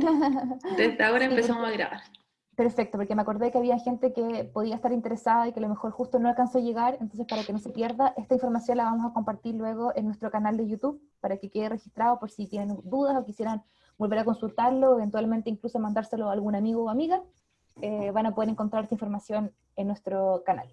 Desde ahora empezamos a grabar. Perfecto, porque me acordé que había gente que podía estar interesada y que a lo mejor justo no alcanzó a llegar, entonces para que no se pierda, esta información la vamos a compartir luego en nuestro canal de YouTube para que quede registrado por si tienen dudas o quisieran volver a consultarlo, eventualmente incluso mandárselo a algún amigo o amiga, eh, van a poder encontrar esta información en nuestro canal.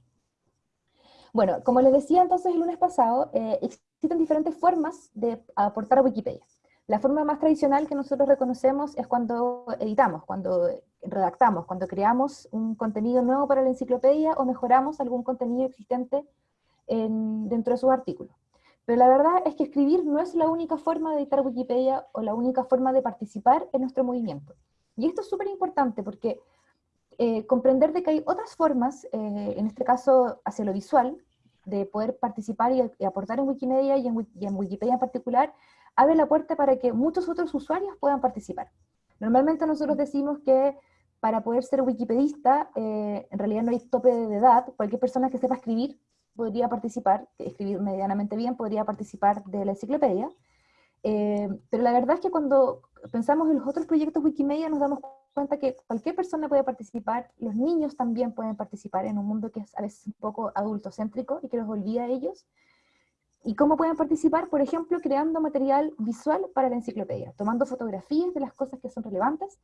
Bueno, como les decía entonces el lunes pasado, eh, existen diferentes formas de aportar a Wikipedia. La forma más tradicional que nosotros reconocemos es cuando editamos, cuando redactamos, cuando creamos un contenido nuevo para la enciclopedia o mejoramos algún contenido existente dentro de sus artículos. Pero la verdad es que escribir no es la única forma de editar Wikipedia o la única forma de participar en nuestro movimiento. Y esto es súper importante porque eh, comprender de que hay otras formas, eh, en este caso hacia lo visual, de poder participar y, aportar en Wikimedia y en, Wikipedia en particular, abre la puerta para que muchos otros usuarios puedan participar. Normalmente nosotros decimos que para poder ser wikipedista, eh, en realidad no hay tope de edad, cualquier persona que sepa escribir podría participar, escribir medianamente bien, podría participar de la enciclopedia, eh, pero la verdad es que cuando pensamos en los otros proyectos Wikimedia nos damos cuenta que cualquier persona puede participar, los niños también pueden participar en un mundo que es a veces un poco adultocéntrico y que los olvida a ellos, ¿Y cómo pueden participar? Por ejemplo, creando material visual para la enciclopedia, tomando fotografías de las cosas que son relevantes,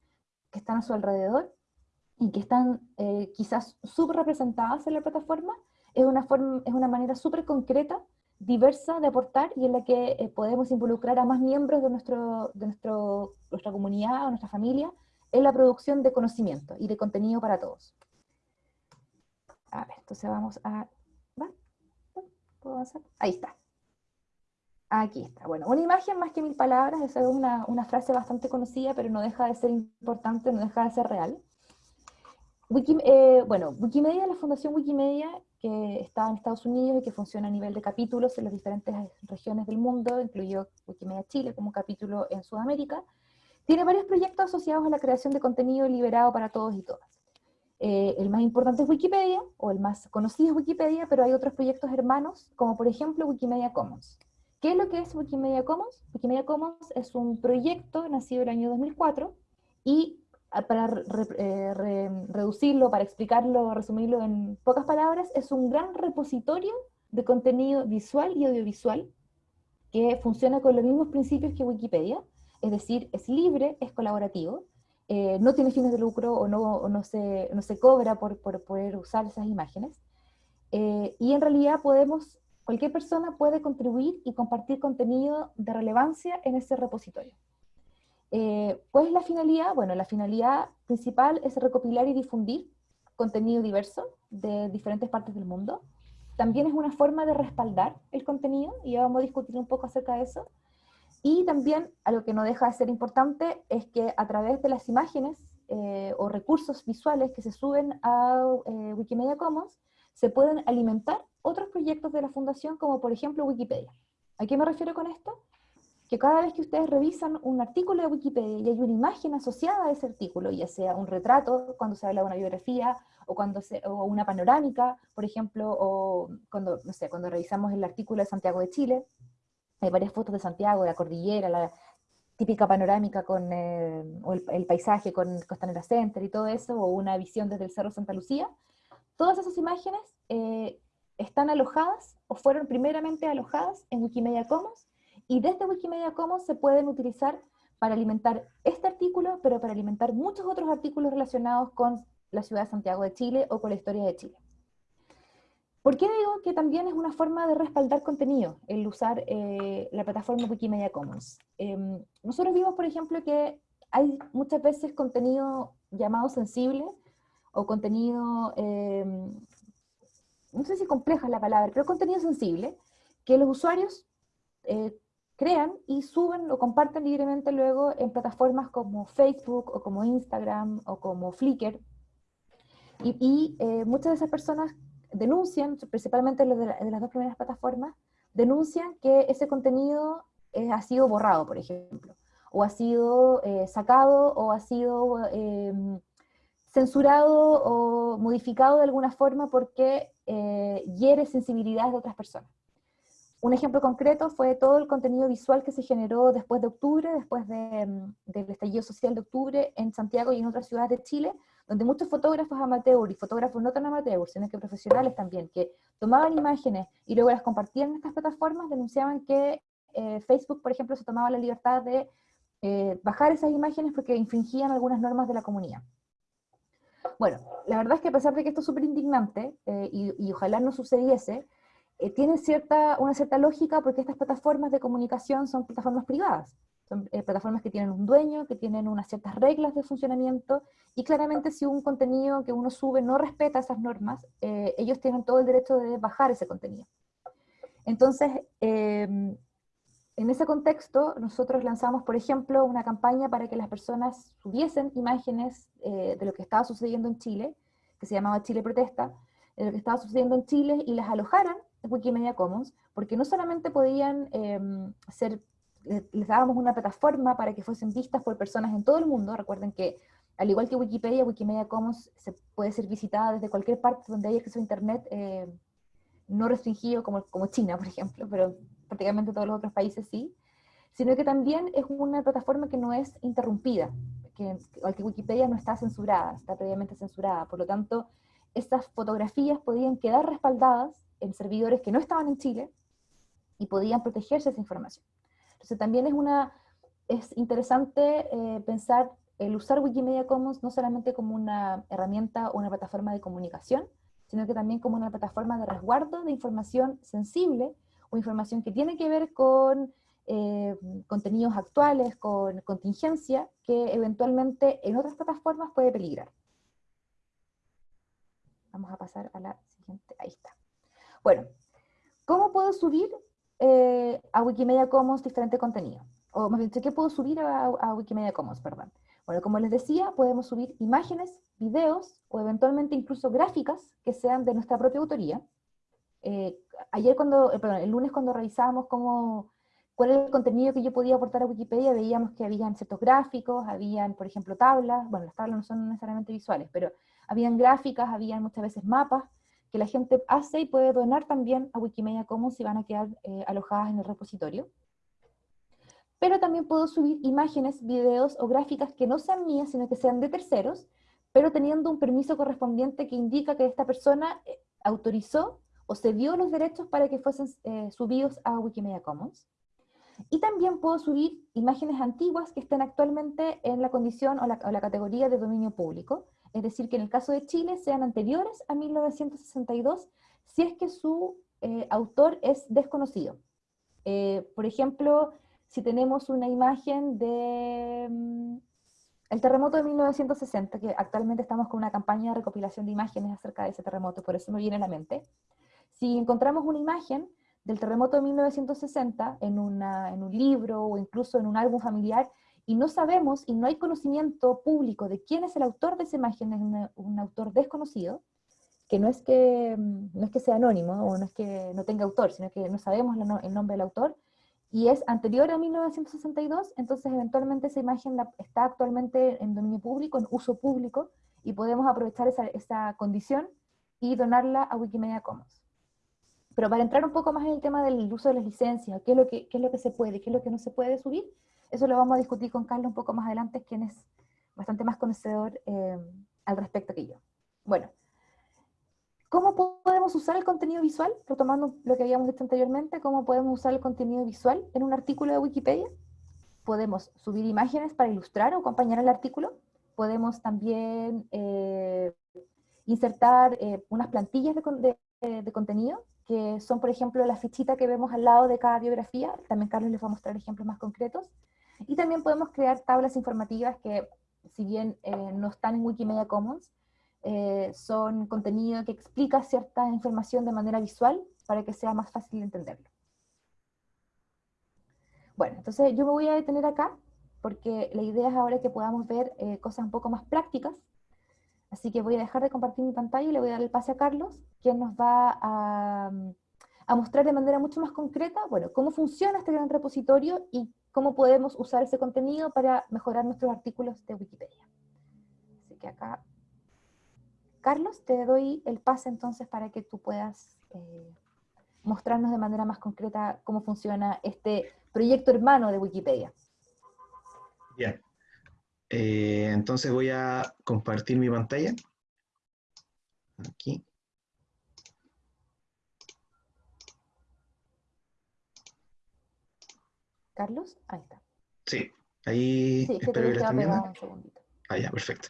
que están a su alrededor, y que están eh, quizás subrepresentadas en la plataforma, es una, forma, es una manera súper concreta, diversa de aportar, y en la que eh, podemos involucrar a más miembros de, nuestro, de nuestro, nuestra comunidad o nuestra familia en la producción de conocimiento y de contenido para todos. A ver, entonces vamos a... ¿Puedo avanzar? Ahí está. Aquí está. Bueno, una imagen más que mil palabras, esa es una, una, frase bastante conocida, pero no deja de ser importante, no deja de ser real. Eh, bueno, Wikimedia, la Fundación Wikimedia, que está en Estados Unidos y que funciona a nivel de capítulos en las diferentes regiones del mundo, incluyó Wikimedia Chile como capítulo en Sudamérica, tiene varios proyectos asociados a la creación de contenido liberado para todos y todas. Eh, el más importante es Wikipedia, o el más conocido es Wikipedia, pero hay otros proyectos hermanos, como por ejemplo Wikimedia Commons. ¿Qué es lo que es Wikimedia Commons? Wikimedia Commons es un proyecto nacido el año 2004 y ah, para eh, reducirlo, para explicarlo, resumirlo en pocas palabras, es un gran repositorio de contenido visual y audiovisual que funciona con los mismos principios que Wikipedia, es decir, es libre, es colaborativo, eh, no tiene fines de lucro o no, no, se, no se, cobra por, por, poder usar esas imágenes, eh, y en realidad podemos cualquier persona puede contribuir y compartir contenido de relevancia en ese repositorio. Eh, ¿Cuál es la finalidad? Bueno, la finalidad principal es recopilar y difundir contenido diverso de diferentes partes del mundo. También es una forma de respaldar el contenido, y ya vamos a discutir un poco acerca de eso. Y también, algo que no deja de ser importante, es que a través de las imágenes eh, o recursos visuales que se suben a eh, Wikimedia Commons, se pueden alimentar otros proyectos de la Fundación, como por ejemplo Wikipedia. ¿A qué me refiero con esto? Que cada vez que ustedes revisan un artículo de Wikipedia y hay una imagen asociada a ese artículo, ya sea un retrato, cuando se habla de una biografía, o, cuando se, o una panorámica, por ejemplo, o cuando, no sé, cuando revisamos el artículo de Santiago de Chile, hay varias fotos de Santiago, de la cordillera, la típica panorámica con eh, o el, paisaje con Costanera Center y todo eso, o una visión desde el Cerro Santa Lucía, todas esas imágenes eh, están alojadas o fueron primeramente alojadas en Wikimedia Commons y desde Wikimedia Commons se pueden utilizar para alimentar este artículo, pero para alimentar muchos otros artículos relacionados con la ciudad de Santiago de Chile o con la historia de Chile. ¿Por qué digo que también es una forma de respaldar contenido el usar eh, la plataforma Wikimedia Commons? Em, nosotros vimos, por ejemplo, que hay muchas veces contenido llamado sensible o contenido em, no sé si compleja es la palabra, pero contenido sensible, que los usuarios eh, crean y suben o comparten libremente luego en plataformas como Facebook o como Instagram o como Flickr. Y, eh, muchas de esas personas denuncian, principalmente los de, las dos primeras plataformas, denuncian que ese contenido eh, ha sido borrado, por ejemplo, o ha sido sacado o ha sido em, censurado o modificado de alguna forma porque eh, hiere sensibilidades de otras personas. un ejemplo concreto fue todo el contenido visual que se generó después de octubre, después de, mm, del estallido social de octubre en Santiago y en otras ciudades de Chile, donde muchos fotógrafos amateur y fotógrafos no tan amateur, sino que profesionales también, que tomaban imágenes y luego las compartían en estas plataformas, denunciaban que eh, Facebook, por ejemplo, se tomaba la libertad de eh, bajar esas imágenes porque infringían algunas normas de la comunidad. Bueno, la verdad es que a pesar de que esto es súper indignante, eh, y, ojalá no sucediese, tiene cierta, una cierta lógica porque estas plataformas de comunicación son plataformas privadas. Son plataformas que tienen un dueño, que tienen unas ciertas reglas de funcionamiento, y claramente si un contenido que uno sube no respeta esas normas, ellos tienen todo el derecho de bajar ese contenido. Entonces, en ese contexto, nosotros lanzamos, por ejemplo, una campaña para que las personas subiesen imágenes eh, de lo que estaba sucediendo en Chile, que se llamaba Chile Protesta, de lo que estaba sucediendo en Chile, y las alojaran en Wikimedia Commons, porque no solamente podían em, ser, les dábamos una plataforma para que fuesen vistas por personas en todo el mundo, recuerden que al igual que Wikipedia, Wikimedia Commons se puede ser visitada desde cualquier parte donde haya acceso a Internet, eh, no restringido como, como China, por ejemplo, pero prácticamente todos los otros países sí, sino que también es una plataforma que no es interrumpida, que, que Wikipedia no está censurada, está previamente censurada, por lo tanto, estas fotografías podían quedar respaldadas en servidores que no estaban en Chile y podían protegerse esa información. Entonces también es, una, es interesante eh, pensar el usar Wikimedia Commons no solamente como una herramienta o una plataforma de comunicación, sino que también como una plataforma de resguardo de información sensible o información que tiene que ver con eh, contenidos actuales, con contingencia, que eventualmente en otras plataformas puede peligrar. Vamos a pasar a la siguiente, ahí está. Bueno, ¿cómo puedo subir eh, a Wikimedia Commons diferente contenido? O más bien, ¿qué puedo subir a, a Wikimedia Commons, perdón? Bueno, como les decía, podemos subir imágenes, videos o eventualmente incluso gráficas que sean de nuestra propia autoría, eh, ayer cuando, eh, el lunes cuando revisábamos cómo, cuál era el contenido que yo podía aportar a Wikipedia, veíamos que habían ciertos gráficos, habían, por ejemplo, tablas, bueno, las tablas no son necesariamente visuales, pero habían gráficas, habían muchas veces mapas, que la gente hace y puede donar también a Wikimedia Commons si van a quedar eh, alojadas en el repositorio. Pero también puedo subir imágenes, videos o gráficas que no sean mías, sino que sean de terceros, pero teniendo un permiso correspondiente que indica que esta persona autorizó o se dio los derechos para que fuesen eh, subidos a Wikimedia Commons. Y también puedo subir imágenes antiguas que estén actualmente en la condición o la, categoría de dominio público, es decir, que en el caso de Chile sean anteriores a 1962, si es que su eh, autor es desconocido. Eh, por ejemplo, si tenemos una imagen de mm, el terremoto de 1960, que actualmente estamos con una campaña de recopilación de imágenes acerca de ese terremoto, por eso me viene a la mente, si encontramos una imagen del terremoto de 1960 en, en un libro o incluso en un álbum familiar, y no sabemos y no hay conocimiento público de quién es el autor de esa imagen, es un, autor desconocido, que no es que, mm, no es que sea anónimo o no es que no tenga autor, sino que no sabemos el nombre del autor, y es anterior a 1962, entonces eventualmente esa imagen está actualmente en dominio público, en uso público, y podemos aprovechar esa, esa condición y donarla a Wikimedia Commons. Pero para entrar un poco más en el tema del uso de las licencias, qué es lo que, es lo que se puede, qué es lo que no se puede subir, eso lo vamos a discutir con Carlos un poco más adelante, quien es bastante más conocedor eh, al respecto que yo. Bueno, ¿cómo podemos usar el contenido visual? Retomando lo que habíamos dicho anteriormente, ¿cómo podemos usar el contenido visual en un artículo de Wikipedia? Podemos subir imágenes para ilustrar o acompañar el artículo. Podemos también eh, insertar eh, unas plantillas de, de contenido que son, por ejemplo, la fichita que vemos al lado de cada biografía, también Carlos les va a mostrar ejemplos más concretos, y también podemos crear tablas informativas que, si bien eh, no están en Wikimedia Commons, eh, son contenido que explica cierta información de manera visual para que sea más fácil de entenderlo. Bueno, entonces yo me voy a detener acá, porque la idea es ahora que podamos ver eh, cosas un poco más prácticas, Así que voy a dejar de compartir mi pantalla y le voy a dar el pase a Carlos, quien nos va a, mostrar de manera mucho más concreta, bueno, cómo funciona este gran repositorio y cómo podemos usar ese contenido para mejorar nuestros artículos de Wikipedia. Así que acá, Carlos, te doy el pase entonces para que tú puedas eh, mostrarnos de manera más concreta cómo funciona este proyecto hermano de Wikipedia. Bien. Eh, entonces voy a compartir mi pantalla. Aquí. Carlos, ahí está. Sí, ahí sí, espero que, que estén viendo. Un segundito. Ah, ya, perfecto.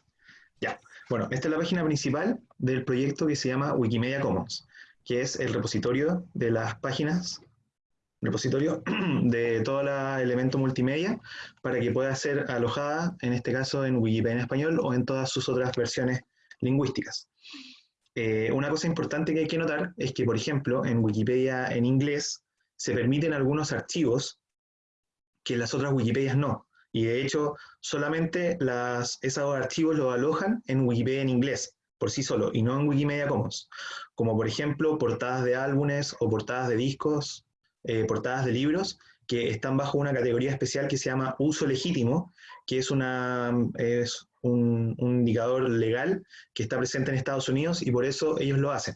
Ya. Bueno, esta es la página principal del proyecto que se llama Wikimedia Commons, que es el repositorio de las páginas, repositorio de todo el elemento multimedia para que pueda ser alojada, en este caso, en Wikipedia en español o en todas sus otras versiones lingüísticas. Eh, una cosa importante que hay que notar es que, por ejemplo, en Wikipedia en inglés se permiten algunos archivos que las otras Wikipedias no. Y de hecho, solamente las, esos archivos los alojan en Wikipedia en inglés, por sí solo, y no en Wikimedia Commons. Como por ejemplo, portadas de álbumes o portadas de discos, eh, portadas de libros, que están bajo una categoría especial que se llama uso legítimo, que es, una, es un, indicador legal que está presente en Estados Unidos y por eso ellos lo hacen.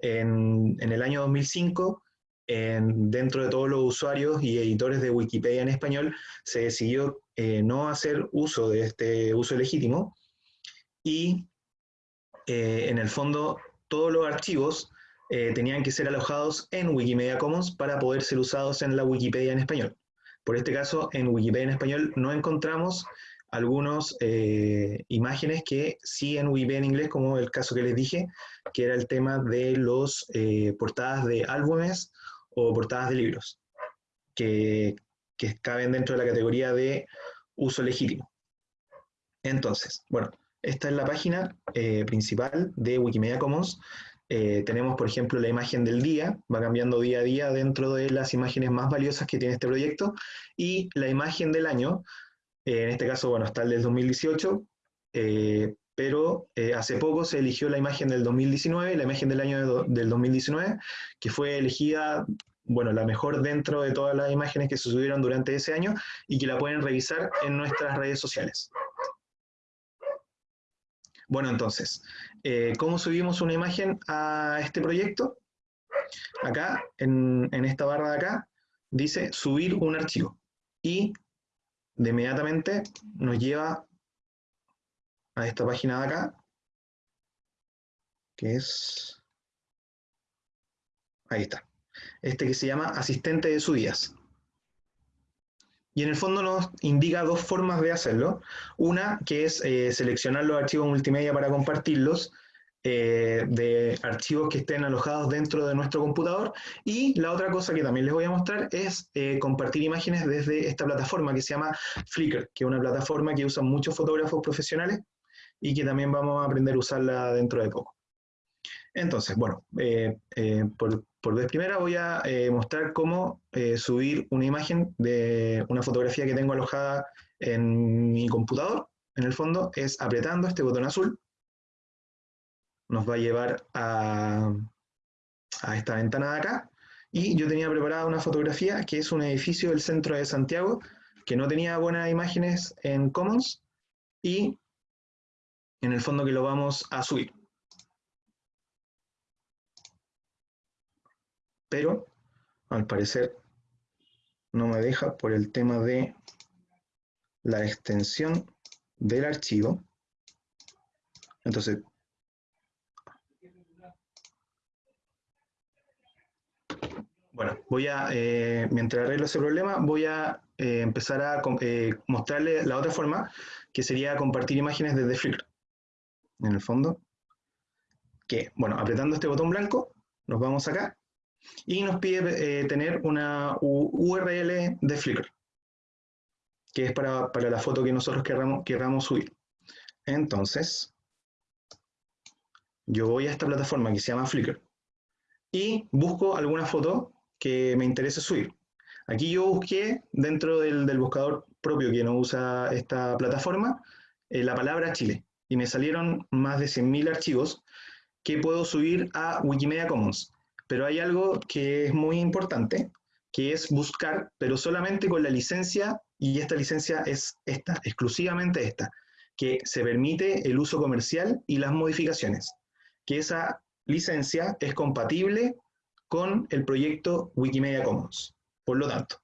En, en el año 2005 dentro de todos los usuarios y editores de Wikipedia en español, se decidió eh, no hacer uso de este uso legítimo y eh, en el fondo todos los archivos eh, tenían que ser alojados en Wikimedia Commons para poder ser usados en la Wikipedia en español. Por este caso, en Wikipedia en español no encontramos algunas imágenes que sí en Wikipedia en inglés, como el caso que les dije, que era el tema de los portadas de álbumes o portadas de libros, que, caben dentro de la categoría de uso legítimo. Entonces, bueno, esta es la página eh, principal de Wikimedia Commons. Eh, tenemos, por ejemplo, la imagen del día, va cambiando día a día dentro de las imágenes más valiosas que tiene este proyecto, y la imagen del año, eh, en este caso, bueno, está el del 2018, pero hace poco se eligió la imagen del 2019, la imagen del año del 2019, que fue elegida bueno, la mejor dentro de todas las imágenes que se subieron durante ese año y que la pueden revisar en nuestras redes sociales. Bueno, entonces, eh, ¿cómo subimos una imagen a este proyecto? Acá, en, en esta barra de acá, dice subir un archivo. Y de inmediatamente nos lleva a esta página de acá, que es... Ahí está este que se llama asistente de subidas. Y en el fondo nos indica dos formas de hacerlo. Una que es eh, seleccionar los archivos multimedia para compartirlos, eh, de archivos que estén alojados dentro de nuestro computador. Y la otra cosa que también les voy a mostrar es eh, compartir imágenes desde esta plataforma que se llama Flickr, que es una plataforma que usan muchos fotógrafos profesionales y que también vamos a aprender a usarla dentro de poco. Entonces, bueno, por, por vez primera voy a eh, mostrar cómo eh, subir una imagen de una fotografía que tengo alojada en mi computador. En el fondo es apretando este botón azul. Nos va a llevar a, a esta ventana de acá. Y yo tenía preparada una fotografía que es un edificio del centro de Santiago que no tenía buenas imágenes en Commons y en el fondo que lo vamos a subir. Pero al parecer no me deja por el tema de la extensión del archivo. Entonces, bueno, voy a, eh, mientras arreglo ese problema, voy a eh, empezar a eh, mostrarle la otra forma, que sería compartir imágenes desde Flickr. En el fondo, que, bueno, apretando este botón blanco, nos vamos acá y nos pide eh, tener una URL de Flickr, que es para, la foto que nosotros querramos, querramos subir. Entonces, yo voy a esta plataforma que se llama Flickr y busco alguna foto que me interese subir. Aquí yo busqué dentro del, buscador propio que no usa esta plataforma eh, la palabra Chile y me salieron más de 100.000 archivos que puedo subir a Wikimedia Commons. Pero hay algo que es muy importante, que es buscar, pero solamente con la licencia, y esta licencia es esta, exclusivamente esta, que se permite el uso comercial y las modificaciones. Que esa licencia es compatible con el proyecto Wikimedia Commons. Por lo tanto,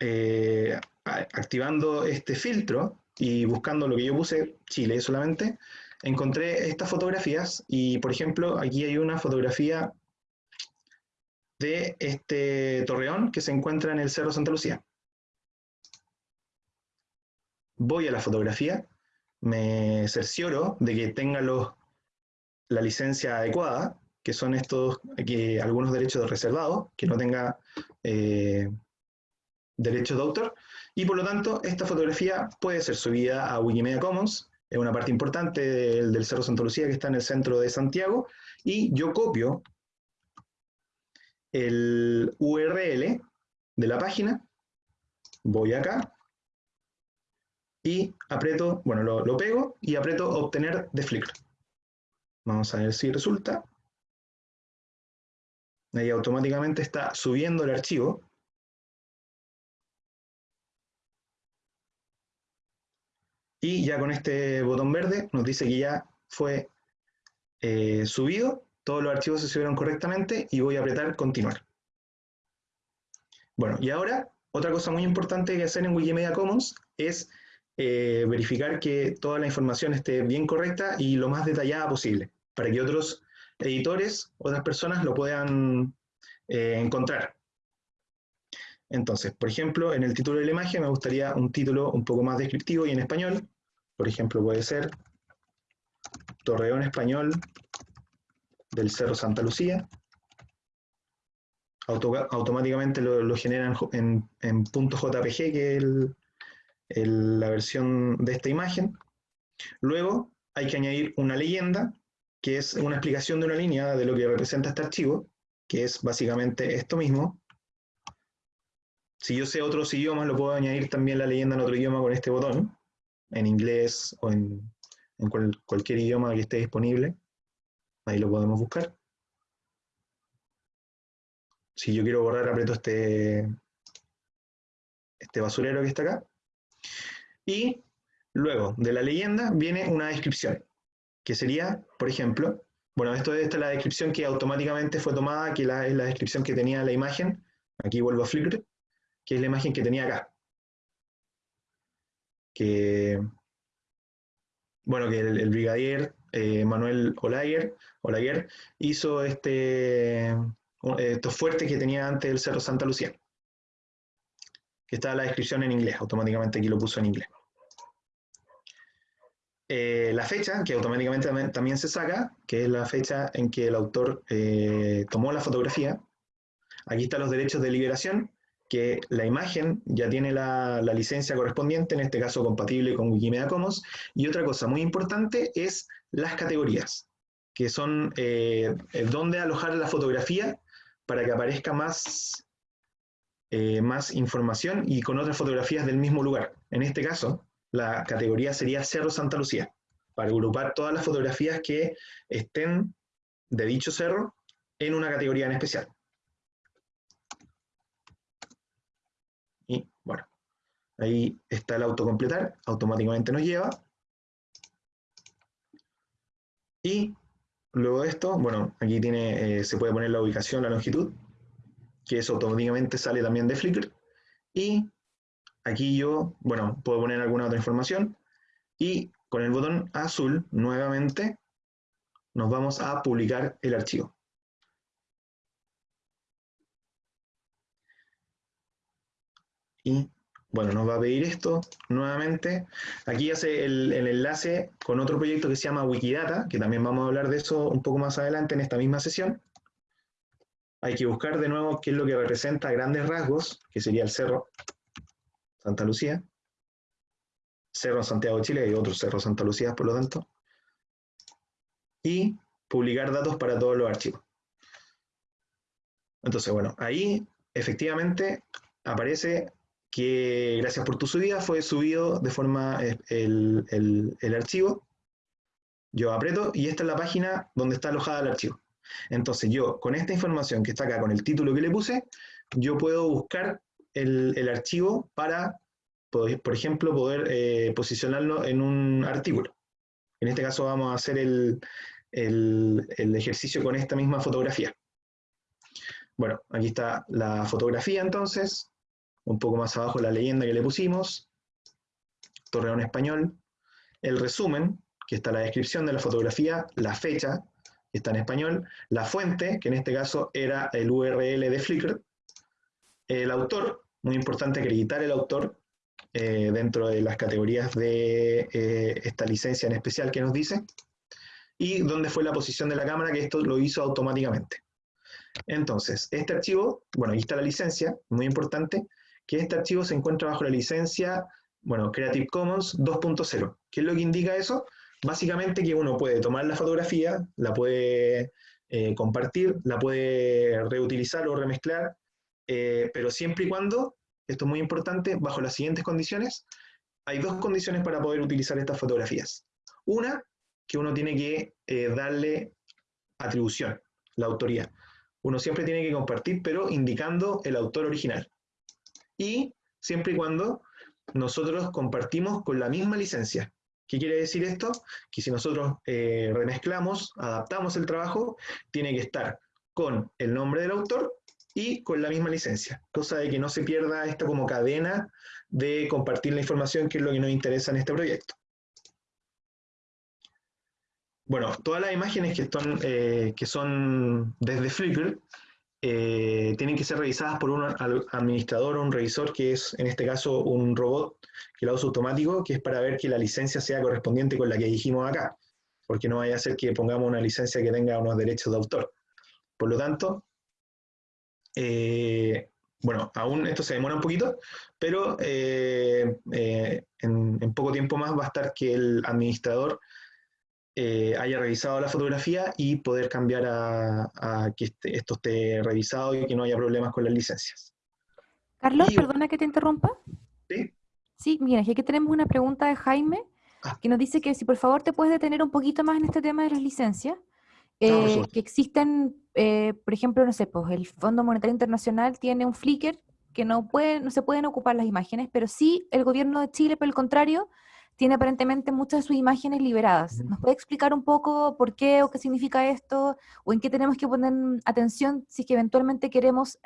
eh, activando este filtro y buscando lo que yo puse, Chile solamente, encontré estas fotografías y, por ejemplo, aquí hay una fotografía de este torreón que se encuentra en el Cerro Santa Lucía. Voy a la fotografía, me cercioro de que tenga los, la licencia adecuada, que son estos, algunos derechos reservados, que no tenga eh, derechos de autor, y por lo tanto esta fotografía puede ser subida a Wikimedia Commons, es una parte importante del, Cerro Santa Lucía que está en el centro de Santiago, y yo copio el URL de la página, voy acá, y aprieto, bueno, lo, lo pego y aprieto obtener de Flickr. Vamos a ver si resulta. Ahí automáticamente está subiendo el archivo. Y ya con este botón verde nos dice que ya fue eh, subido, todos los archivos se subieron correctamente y voy a apretar continuar. Bueno, y ahora otra cosa muy importante que hacer en Wikimedia Commons es eh, verificar que toda la información esté bien correcta y lo más detallada posible, para que otros editores, otras personas lo puedan eh, encontrar. Entonces, por ejemplo, en el título de la imagen me gustaría un título un poco más descriptivo y en español. Por ejemplo, puede ser Torreón Español del Cerro Santa Lucía. automáticamente lo, generan en, en, .jpg, que es la versión de esta imagen. Luego hay que añadir una leyenda, que es una explicación de una línea de lo que representa este archivo, que es básicamente esto mismo, si yo sé otros idiomas, lo puedo añadir también la leyenda en otro idioma con este botón, en inglés o en, cualquier idioma que esté disponible. Ahí lo podemos buscar. Si yo quiero borrar, aprieto este, este basurero que está acá. Y luego de la leyenda viene una descripción, que sería, por ejemplo, bueno, esto, esta es la descripción que automáticamente fue tomada, que es la descripción que tenía la imagen. Aquí vuelvo a Flickr que es la imagen que tenía acá. Que, bueno, que el, brigadier eh, Manuel Olaguer, hizo este, estos fuertes que tenía antes el Cerro Santa Lucía. Que está la descripción en inglés, automáticamente aquí lo puso en inglés. Eh, la fecha, que automáticamente también se saca, que es la fecha en que el autor eh, tomó la fotografía. Aquí están los derechos de liberación, que la imagen ya tiene la, licencia correspondiente, en este caso compatible con Wikimedia Commons, y otra cosa muy importante es las categorías, que son eh, dónde alojar la fotografía para que aparezca más, eh, más información y con otras fotografías del mismo lugar. En este caso, la categoría sería Cerro Santa Lucía, para agrupar todas las fotografías que estén de dicho cerro en una categoría en especial. Bueno, ahí está el autocompletar, automáticamente nos lleva. Y luego de esto, bueno, aquí tiene, eh, se puede poner la ubicación, la longitud, que eso automáticamente sale también de Flickr. Y aquí yo, bueno, puedo poner alguna otra información. Y con el botón azul, nuevamente, nos vamos a publicar el archivo. Y bueno, nos va a pedir esto nuevamente. Aquí hace el, enlace con otro proyecto que se llama Wikidata, que también vamos a hablar de eso un poco más adelante en esta misma sesión. Hay que buscar de nuevo qué es lo que representa grandes rasgos, que sería el Cerro Santa Lucía. Cerro Santiago de Chile y otro Cerro Santa Lucía, por lo tanto. Y publicar datos para todos los archivos. Entonces, bueno, ahí efectivamente aparece que gracias por tu subida fue subido de forma eh, el, el, archivo. Yo aprieto y esta es la página donde está alojada el archivo. Entonces yo, con esta información que está acá, con el título que le puse, yo puedo buscar el, el archivo para, por ejemplo, poder eh, posicionarlo en un artículo. En este caso vamos a hacer el, el, el ejercicio con esta misma fotografía. Bueno, aquí está la fotografía entonces, un poco más abajo la leyenda que le pusimos, Torreón Español, el resumen, que está la descripción de la fotografía, la fecha, que está en español, la fuente, que en este caso era el URL de Flickr, el autor, muy importante acreditar el autor eh, dentro de las categorías de eh, esta licencia en especial que nos dice, y dónde fue la posición de la cámara, que esto lo hizo automáticamente. Entonces, este archivo, bueno, ahí está la licencia, muy importante, que este archivo se encuentra bajo la licencia, bueno, Creative Commons 2.0. ¿Qué es lo que indica eso? Básicamente que uno puede tomar la fotografía, la puede eh, compartir, la puede reutilizar o remezclar, eh, pero siempre y cuando, esto es muy importante, bajo las siguientes condiciones, hay dos condiciones para poder utilizar estas fotografías. Una, que uno tiene que eh, darle atribución, la autoría. Uno siempre tiene que compartir, pero indicando el autor original. Y siempre y cuando nosotros compartimos con la misma licencia. ¿Qué quiere decir esto? Que si nosotros eh, remezclamos, adaptamos el trabajo, tiene que estar con el nombre del autor y con la misma licencia, cosa de que no se pierda esta como cadena de compartir la información, que es lo que nos interesa en este proyecto. Bueno, todas las imágenes que, están, eh, que son desde Flickr eh, tienen que ser revisadas por un administrador o un revisor, que es en este caso un robot que lo usa automático, que es para ver que la licencia sea correspondiente con la que dijimos acá, porque no vaya a ser que pongamos una licencia que tenga unos derechos de autor. Por lo tanto, eh, bueno, aún esto se demora un poquito, pero eh, en poco tiempo más va a estar que el administrador eh, haya revisado la fotografía y poder cambiar a, que este, esto esté revisado y que no haya problemas con las licencias. Carlos, perdona que te interrumpa. Sí. Sí, mira, aquí tenemos una pregunta de Jaime ah. que nos dice que si por favor te puedes detener un poquito más en este tema de las licencias. Eh, que existen, eh, por ejemplo, no sé, pues el Fondo Monetario Internacional tiene un Flickr que no, puede, no se pueden ocupar las imágenes, pero sí el gobierno de Chile, por el contrario, tiene aparentemente muchas de sus imágenes liberadas. ¿Nos puede explicar un poco por qué o qué significa esto? ¿O en qué tenemos que poner atención si es que eventualmente queremos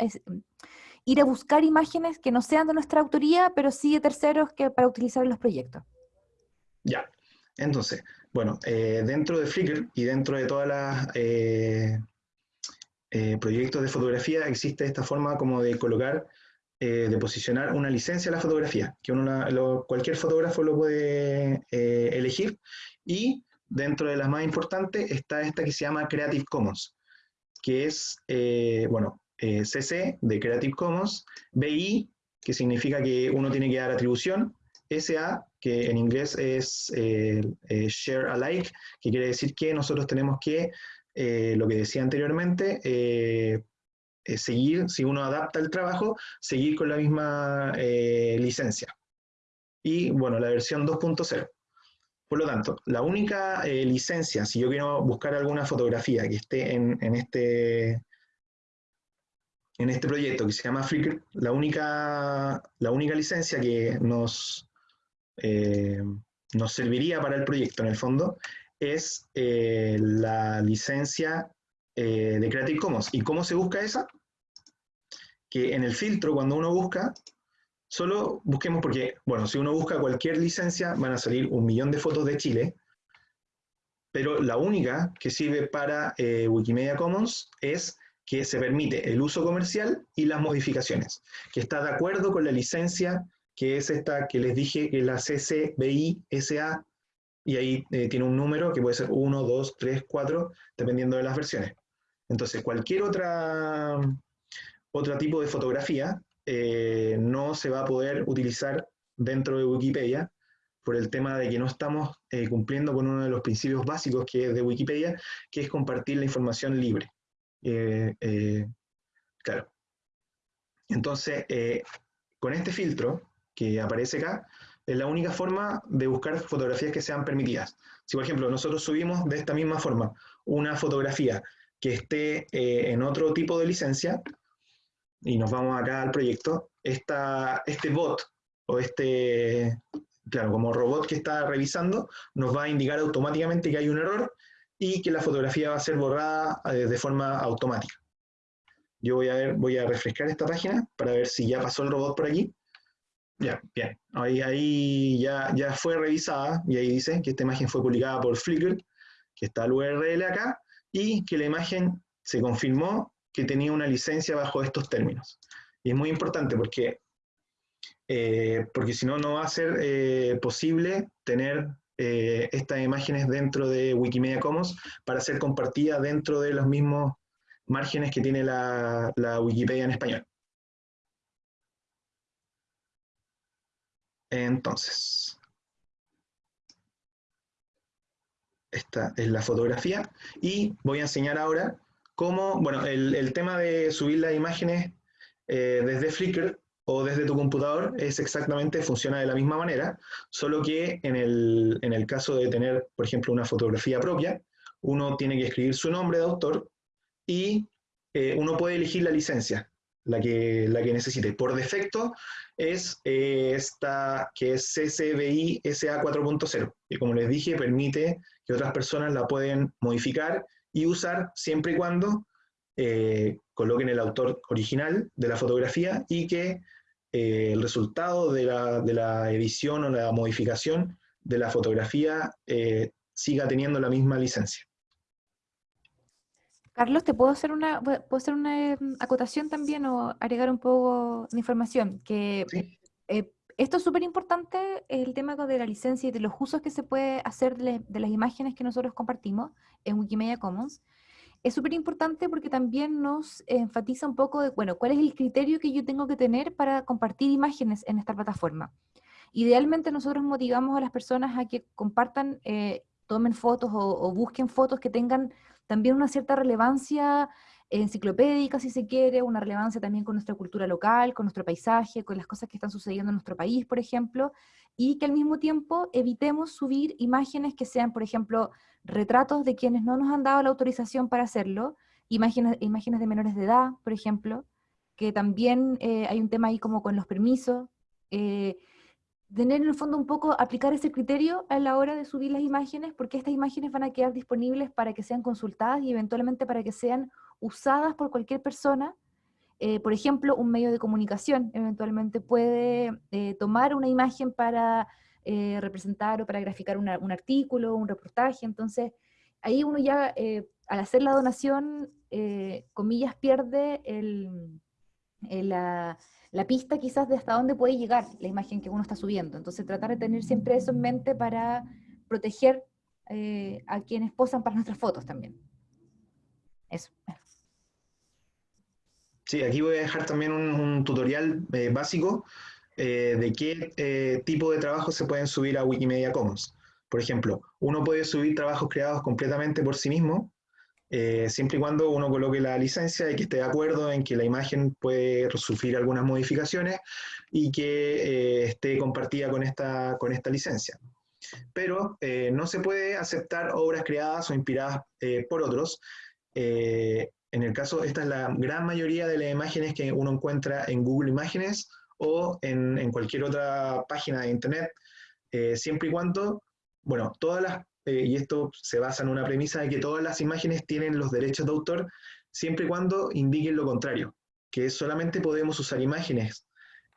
ir a buscar imágenes que no sean de nuestra autoría, pero sí de terceros que para utilizar en los proyectos? Ya, entonces, bueno, eh, dentro de Flickr y dentro de todas las... Eh, eh, proyectos de fotografía existe esta forma como de colocar eh, de posicionar una licencia a la fotografía, que cualquier fotógrafo lo puede eh, elegir, y dentro de las más importantes está esta que se llama Creative Commons, que es, eh, bueno, CC de Creative Commons, BI, que significa que uno tiene que dar atribución, SA, que en inglés es Share Alike, que quiere decir que nosotros tenemos que, lo que decía anteriormente, eh, seguir, si uno adapta el trabajo, seguir con la misma eh, licencia. Y bueno, la versión 2.0. Por lo tanto, la única eh, licencia, si yo quiero buscar alguna fotografía que esté en, este, en este proyecto que se llama Flickr, la única, la única licencia que nos, nos serviría para el proyecto en el fondo es la licencia eh, de Creative Commons. ¿Y cómo se busca esa? Que en el filtro, cuando uno busca, solo busquemos porque, bueno, si uno busca cualquier licencia, van a salir un millón de fotos de Chile, pero la única que sirve para eh, Wikimedia Commons es que se permite el uso comercial y las modificaciones, que está de acuerdo con la licencia que es esta que les dije, que es la CC SA, y ahí eh, tiene un número que puede ser 1, 2, 3, 4, dependiendo de las versiones. Entonces, cualquier otra, otro tipo de fotografía eh, no se va a poder utilizar dentro de Wikipedia por el tema de que no estamos eh, cumpliendo con uno de los principios básicos que es de Wikipedia, que es compartir la información libre. Eh, claro. Entonces, con este filtro que aparece acá, es la única forma de buscar fotografías que sean permitidas. Si, por ejemplo, nosotros subimos de esta misma forma una fotografía que esté eh, en otro tipo de licencia, y nos vamos acá al proyecto, este bot o este, claro, como robot que está revisando, nos va a indicar automáticamente que hay un error y que la fotografía va a ser borrada eh, de forma automática. Yo voy a, refrescar esta página para ver si ya pasó el robot por aquí. Ya, bien. Ahí, ahí ya, ya fue revisada y ahí dice que esta imagen fue publicada por Flickr, que está el URL acá, y que la imagen se confirmó que tenía una licencia bajo estos términos. Y es muy importante porque, eh, porque si no, no va a ser eh, posible tener eh, estas imágenes dentro de Wikimedia Commons para ser compartidas dentro de los mismos márgenes que tiene la, Wikipedia en español. Entonces, esta es la fotografía. Y voy a enseñar ahora cómo, bueno, el, tema de subir las imágenes eh, desde Flickr o desde tu computador es exactamente, funciona de la misma manera, solo que en el, en el caso de tener, por ejemplo, una fotografía propia, uno tiene que escribir su nombre de autor y eh, uno puede elegir la licencia, la que, la que necesite. Por defecto es eh, esta que es CCBI SA 4.0, que como les dije permite que otras personas la pueden modificar y usar siempre y cuando eh, coloquen el autor original de la fotografía y que el resultado de la, de la, edición o la modificación de la fotografía siga teniendo la misma licencia. Carlos, ¿te puedo hacer una, puedo hacer una em, acotación también o agregar un poco de información? Que eh, esto es súper importante, el tema de la licencia y de los usos que se puede hacer de, las imágenes que nosotros compartimos en Wikimedia Commons. Es súper importante porque también nos enfatiza un poco de, bueno, cuál es el criterio que yo tengo que tener para compartir imágenes en esta plataforma. Idealmente nosotros motivamos a las personas a que compartan, eh, tomen fotos o busquen fotos que tengan también una cierta relevancia enciclopédica, si se quiere, una relevancia también con nuestra cultura local, con nuestro paisaje, con las cosas que están sucediendo en nuestro país, por ejemplo, y que al mismo tiempo evitemos subir imágenes que sean, por ejemplo, retratos de quienes no nos han dado la autorización para hacerlo, imágenes, imágenes de menores de edad, por ejemplo, que también eh, hay un tema ahí como con los permisos, eh, tener en el fondo un poco, aplicar ese criterio a la hora de subir las imágenes, porque estas imágenes van a quedar disponibles para que sean consultadas y eventualmente para que sean usadas por cualquier persona. Eh, por ejemplo, un medio de comunicación eventualmente puede eh, tomar una imagen para eh, representar o para graficar un artículo, un reportaje. Entonces, ahí uno ya, al hacer la donación, comillas, pierde el, la la pista quizás de hasta dónde puede llegar la imagen que uno está subiendo. Entonces tratar de tener siempre eso en mente para proteger eh, a quienes posan para nuestras fotos también. Eso. Sí, aquí voy a dejar también un, tutorial eh, básico eh, de qué tipo de trabajos se pueden subir a Wikimedia Commons. Por ejemplo, uno puede subir trabajos creados completamente por sí mismo, eh, siempre y cuando uno coloque la licencia y que esté de acuerdo en que la imagen puede sufrir algunas modificaciones y que eh, esté compartida con esta, con esta licencia. Pero eh, no se puede aceptar obras creadas o inspiradas por otros. en el caso, esta es la gran mayoría de las imágenes que uno encuentra en Google Imágenes o en, en cualquier otra página de Internet, siempre y cuando, bueno, todas las eh, y esto se basa en una premisa de que todas las imágenes tienen los derechos de autor, siempre y cuando indiquen lo contrario, que solamente podemos usar imágenes,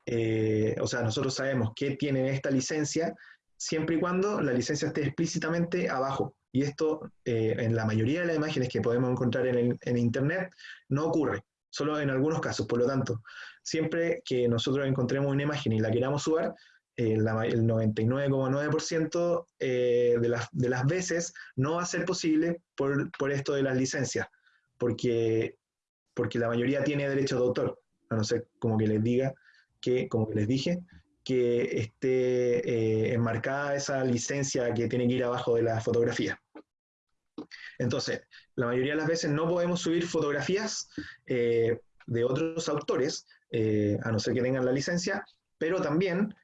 eh, o sea, nosotros sabemos que tienen esta licencia, siempre y cuando la licencia esté explícitamente abajo. Y esto, eh, en la mayoría de las imágenes que podemos encontrar en, en Internet, no ocurre, solo en algunos casos. Por lo tanto, siempre que nosotros encontremos una imagen y la queramos subir, el 99,9% eh, de, las, de las veces no va a ser posible por, por, esto de las licencias, porque, porque la mayoría tiene derecho de autor, a no ser como que les diga, que, como que les dije, que esté eh, enmarcada esa licencia que tiene que ir abajo de la fotografía. Entonces, la mayoría de las veces no podemos subir fotografías eh, de otros autores, a no ser que tengan la licencia, pero también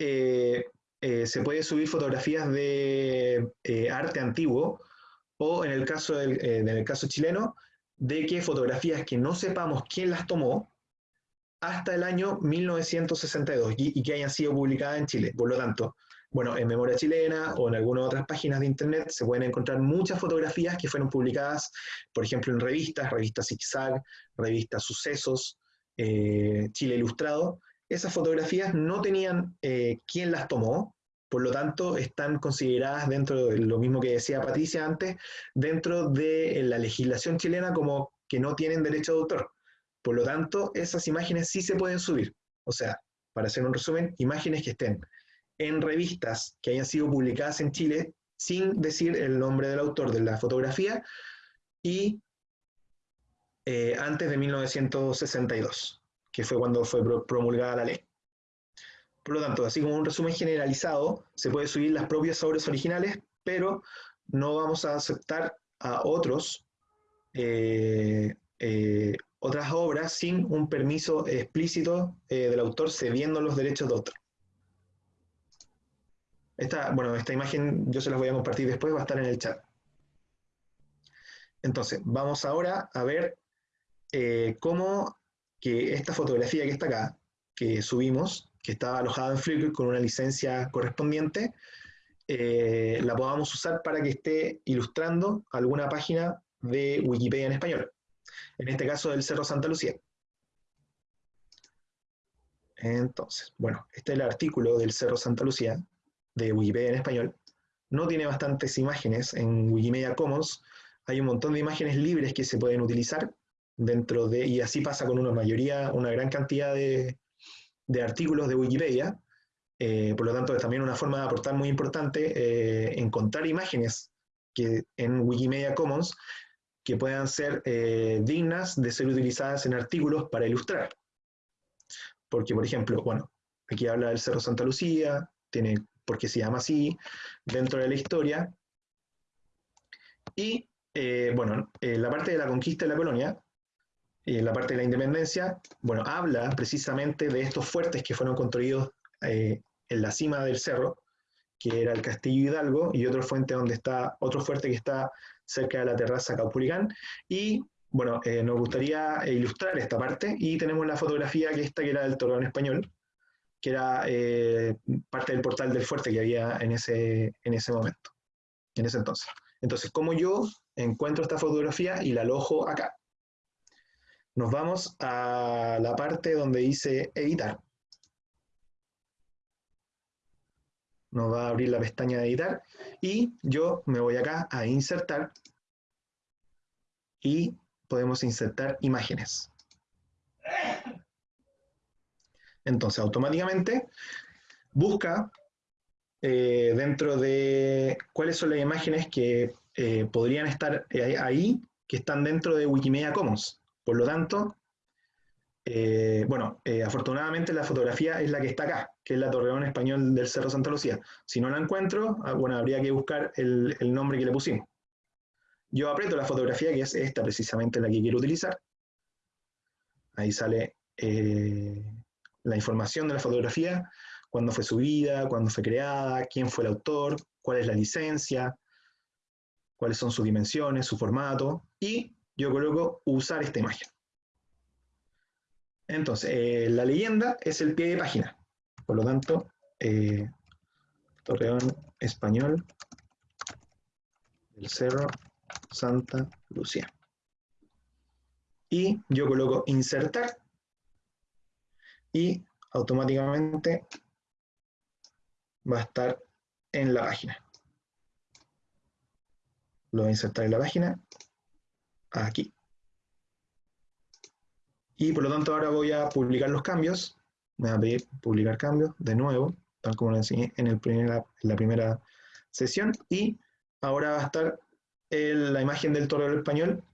se puede subir fotografías de eh, arte antiguo o en el, caso en el caso chileno, de que fotografías que no sepamos quién las tomó hasta el año 1962 y, que hayan sido publicadas en Chile. Por lo tanto, bueno, en Memoria Chilena o en algunas otras páginas de internet se pueden encontrar muchas fotografías que fueron publicadas, por ejemplo, en revistas, revistas Zigzag, revistas Sucesos, eh, Chile Ilustrado. Esas fotografías no tenían eh, quién las tomó, por lo tanto, están consideradas dentro de lo mismo que decía Patricia antes, dentro de la legislación chilena como que no tienen derecho de autor. Por lo tanto, esas imágenes sí se pueden subir. O sea, para hacer un resumen, imágenes que estén en revistas que hayan sido publicadas en Chile sin decir el nombre del autor de la fotografía y eh, antes de 1962, que fue cuando fue promulgada la ley. Por lo tanto, así como un resumen generalizado, se puede subir las propias obras originales, pero no vamos a aceptar a otros, eh, eh, otras obras sin un permiso explícito del autor cediendo los derechos de autor. Esta, bueno, esta imagen yo se las voy a compartir después, va a estar en el chat. Entonces, vamos ahora a ver eh, cómo que esta fotografía que está acá, que subimos, que está alojada en Flickr con una licencia correspondiente, eh, la podamos usar para que esté ilustrando alguna página de Wikipedia en español. En este caso del Cerro Santa Lucía. Entonces, bueno, este es el artículo del Cerro Santa Lucía, de Wikipedia en español, no tiene bastantes imágenes. En Wikimedia Commons hay un montón de imágenes libres que se pueden utilizar dentro de, y así pasa con una mayoría, una gran cantidad de, artículos de Wikipedia. Eh, por lo tanto, es también una forma de aportar muy importante eh, encontrar imágenes que en Wikimedia Commons que puedan ser eh, dignas de ser utilizadas en artículos para ilustrar. Porque, por ejemplo, bueno, aquí habla del Cerro Santa Lucía, tiene porque se llama así dentro de la historia. Y, eh, bueno, eh, la parte de la conquista de la colonia, y la parte de la independencia, bueno, habla precisamente de estos fuertes que fueron construidos eh, en la cima del cerro, que era el Castillo Hidalgo, y otro, fuente donde está, otro fuerte que está cerca de la terraza Caupulicán, y bueno, nos gustaría ilustrar esta parte, y tenemos la fotografía que esta que era del Torreón Español, que era eh, parte del portal del fuerte que había en ese, en ese momento, en ese entonces. Entonces, ¿cómo yo encuentro esta fotografía y la alojo acá? Nos vamos a la parte donde dice editar. Nos va a abrir la pestaña de editar y yo me voy acá a insertar y podemos insertar imágenes. Entonces, automáticamente busca eh, dentro de cuáles son las imágenes que eh, podrían estar eh, ahí, que están dentro de Wikimedia Commons. Por lo tanto, bueno, afortunadamente la fotografía es la que está acá, que es la Torreón Español del Cerro Santa Lucía. Si no la encuentro, ah, bueno, habría que buscar el, el nombre que le pusimos. Yo aprieto la fotografía, que es esta precisamente la que quiero utilizar. Ahí sale la información de la fotografía, cuándo fue subida, cuándo fue creada, quién fue el autor, cuál es la licencia, cuáles son sus dimensiones, su formato, y yo coloco usar esta imagen. Entonces, eh, la leyenda es el pie de página. Por lo tanto, eh, Torreón Español del Cerro Santa Lucía. Y yo coloco insertar y automáticamente va a estar en la página. Lo voy a insertar en la página, aquí. Y por lo tanto ahora voy a publicar los cambios. Me va a pedir publicar cambios de nuevo, tal como lo enseñé en, el la primera sesión. Y ahora va a estar la imagen del torero español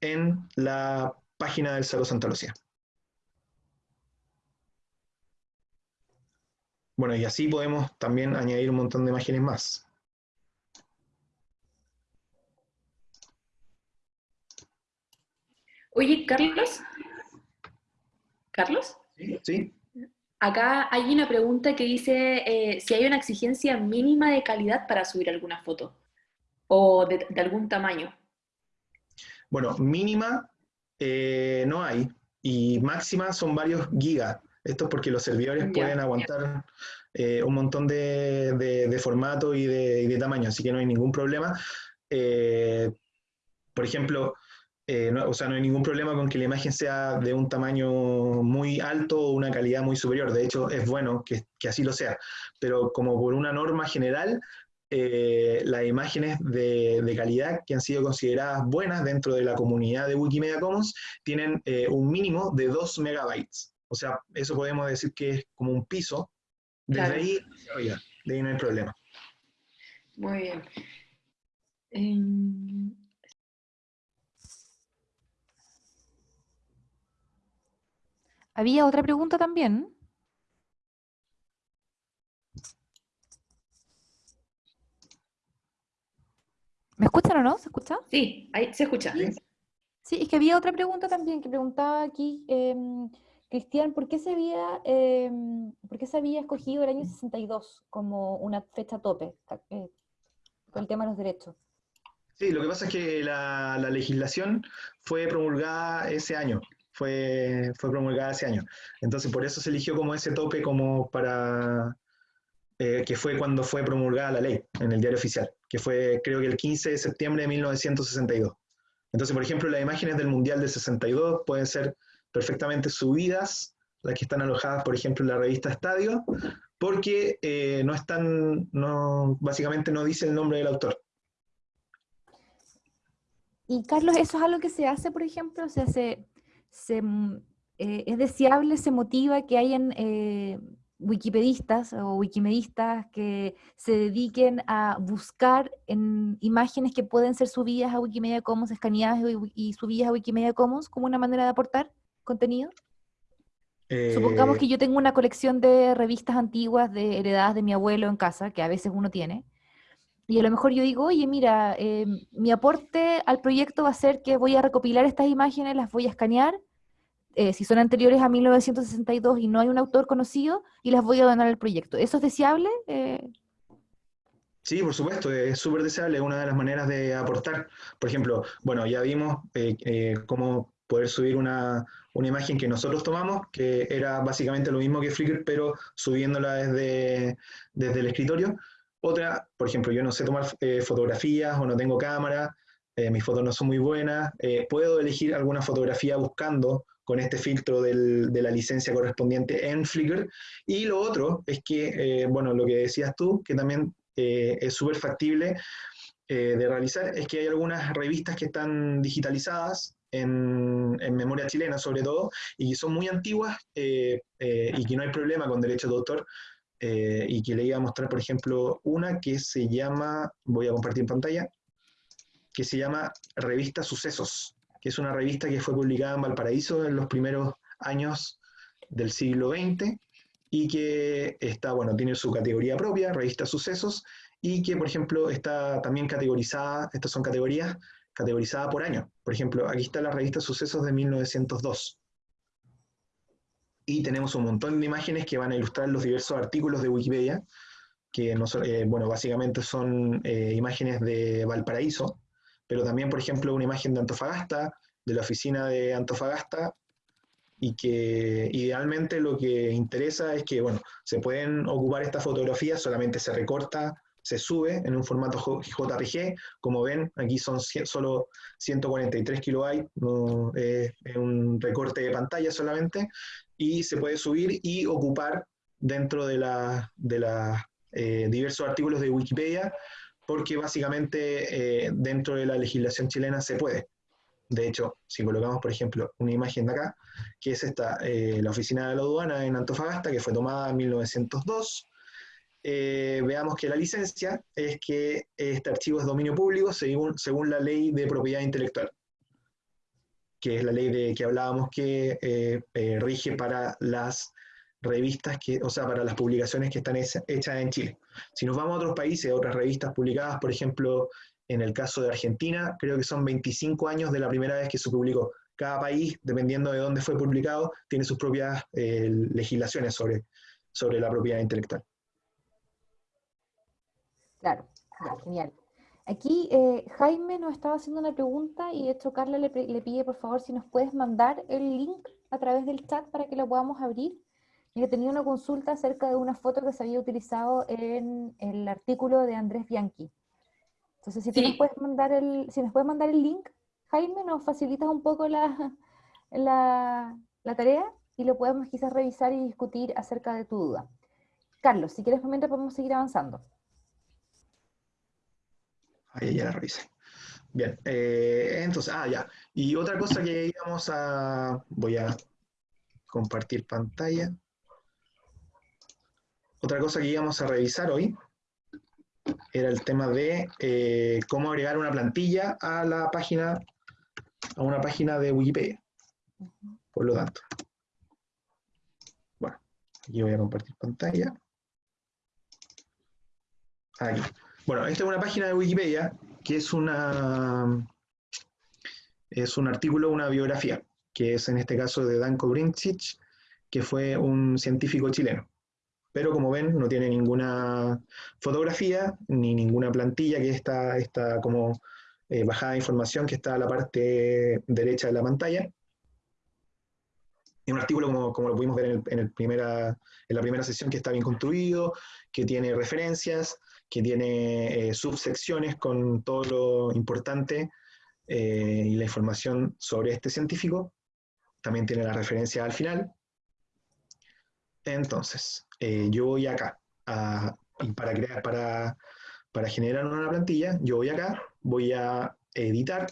en la página del Cerro Santa Lucía. Bueno, y así podemos también añadir un montón de imágenes más. Oye, Carlos. ¿Carlos? Sí. Acá hay una pregunta que dice eh, si hay una exigencia mínima de calidad para subir alguna foto o de, algún tamaño. Bueno, mínima eh, no hay y máxima son varios gigas. Esto es porque los servidores pueden aguantar eh, un montón de, de, formatos y de, de tamaño, así que no hay ningún problema. Por ejemplo, eh, no, o sea, no hay ningún problema con que la imagen sea de un tamaño muy alto o una calidad muy superior. De hecho, es bueno que, que así lo sea. Pero como por una norma general, eh, las imágenes de, de, calidad que han sido consideradas buenas dentro de la comunidad de Wikimedia Commons tienen eh, un mínimo de 2 megabytes. O sea, eso podemos decir que es como un piso. Desde ahí, oiga, de ahí no hay problema. Muy bien. Había otra pregunta también. ¿Me escuchan o no? ¿Se escucha? Sí, ahí se escucha. Sí, es que había otra pregunta también que preguntaba aquí, eh, Cristian, ¿por qué, se había, eh, ¿por qué se había escogido el año 62 como una fecha tope eh, con el tema de los derechos? Sí, lo que pasa es que la, la legislación fue promulgada ese año fue, fue promulgada ese año. Entonces, por eso se eligió como ese tope como para, eh, que fue cuando fue promulgada la ley en el diario oficial, que fue creo que el 15 de septiembre de 1962. Entonces, por ejemplo, las imágenes del Mundial del 62 pueden ser perfectamente subidas, las que están alojadas, por ejemplo, en la revista Estadio, porque eh, no están, no, básicamente no dice el nombre del autor. Y Carlos, ¿eso es algo que se hace, por ejemplo? se hace se, eh, es deseable, se motiva que hayan eh, wikipedistas o wikimedistas que se dediquen a buscar en imágenes que pueden ser subidas a Wikimedia Commons, escaneadas y, subidas a Wikimedia Commons como una manera de aportar contenido. Supongamos que eh, yo tengo una colección de revistas antiguas de heredadas de mi abuelo en casa, que a veces uno tiene, y a lo mejor yo digo, oye, mira, eh, mi aporte al proyecto va a ser que voy a recopilar estas imágenes, las voy a escanear, eh, si son anteriores a 1962 y no hay un autor conocido, y las voy a donar al proyecto. ¿Eso es deseable? Eh, sí, por supuesto, es súper deseable, es una de las maneras de aportar. Por ejemplo, bueno, ya vimos cómo poder subir una, una, imagen que nosotros tomamos, que era básicamente lo mismo que Flickr, pero subiéndola desde, desde el escritorio. Otra, por ejemplo, yo no sé tomar eh, fotografías o no tengo cámara, eh, mis fotos no son muy buenas, eh, puedo elegir alguna fotografía buscando con este filtro del, de la licencia correspondiente en Flickr. Y lo otro es que, bueno, lo que decías tú, que también es súper factible de realizar, es que hay algunas revistas que están digitalizadas en, memoria chilena sobre todo, y son muy antiguas y que no hay problema con derechos de autor, eh, y que le iba a mostrar, por ejemplo, una que se llama, voy a compartir en pantalla, que se llama Revista Sucesos, que es una revista que fue publicada en Valparaíso en los primeros años del siglo XX y que está, bueno, tiene su categoría propia, Revista Sucesos, y que, por ejemplo, está también categorizada, estas son categorías categorizadas por año. Por ejemplo, aquí está la revista Sucesos de 1902 y tenemos un montón de imágenes que van a ilustrar los diversos artículos de Wikipedia, que no eh, bueno, básicamente son eh, imágenes de Valparaíso, pero también, por ejemplo, una imagen de Antofagasta, de la oficina de Antofagasta, y que idealmente lo que interesa es que, bueno, se pueden ocupar estas fotografías, solamente se recorta, se sube en un formato JPG, como ven, aquí son solo 143 kilobytes, no, es un recorte de pantalla solamente, y se puede subir y ocupar dentro de, la, de los eh, diversos artículos de Wikipedia, porque básicamente eh, dentro de la legislación chilena se puede. De hecho, si colocamos, por ejemplo, una imagen de acá, que es esta, eh, la oficina de la aduana en Antofagasta, que fue tomada en 1902, veamos que la licencia es que este archivo es dominio público según, según la ley de propiedad intelectual que es la ley de que hablábamos que eh, eh, rige para las revistas, que, o sea, para las publicaciones que están hechas en Chile. Si nos vamos a otros países, otras revistas publicadas, por ejemplo, en el caso de Argentina, creo que son 25 años de la primera vez que se publicó. Cada país, dependiendo de dónde fue publicado, tiene sus propias eh, legislaciones sobre, sobre la propiedad intelectual. Claro, genial. Aquí eh, Jaime nos estaba haciendo una pregunta y de hecho Carla le, pide por favor si nos puedes mandar el link a través del chat para que lo podamos abrir. Mira, tenía una consulta acerca de una foto que se había utilizado en el artículo de Andrés Bianchi. Entonces, si, tú nos puedes mandar el, si nos puedes mandar el link, Jaime, nos facilitas un poco la, la, la tarea y lo podemos quizás revisar y discutir acerca de tu duda. Carlos, si quieres, mientras podemos seguir avanzando. Ahí ya la revisé. Bien, eh, entonces, ah, ya. Y otra cosa que íbamos a, voy a compartir pantalla. Otra cosa que íbamos a revisar hoy era el tema de eh, cómo agregar una plantilla a la página, a una página de Wikipedia. Por lo tanto, bueno, aquí voy a compartir pantalla. Aquí. Bueno, esta es una página de Wikipedia que es una es un artículo, una biografía, que es en este caso de Danko Brincic, que fue un científico chileno. Pero como ven, no tiene ninguna fotografía ni ninguna plantilla que está, está como eh, bajada de información que está a la parte derecha de la pantalla. Es un artículo, como, como lo pudimos ver en, el, primera, en la primera sesión, que está bien construido, que tiene referencias, que tiene eh, subsecciones con todo lo importante eh, y la información sobre este científico. También tiene la referencia al final. Entonces, eh, yo voy acá, para, crear, para, para generar una plantilla, yo voy acá, voy a editar,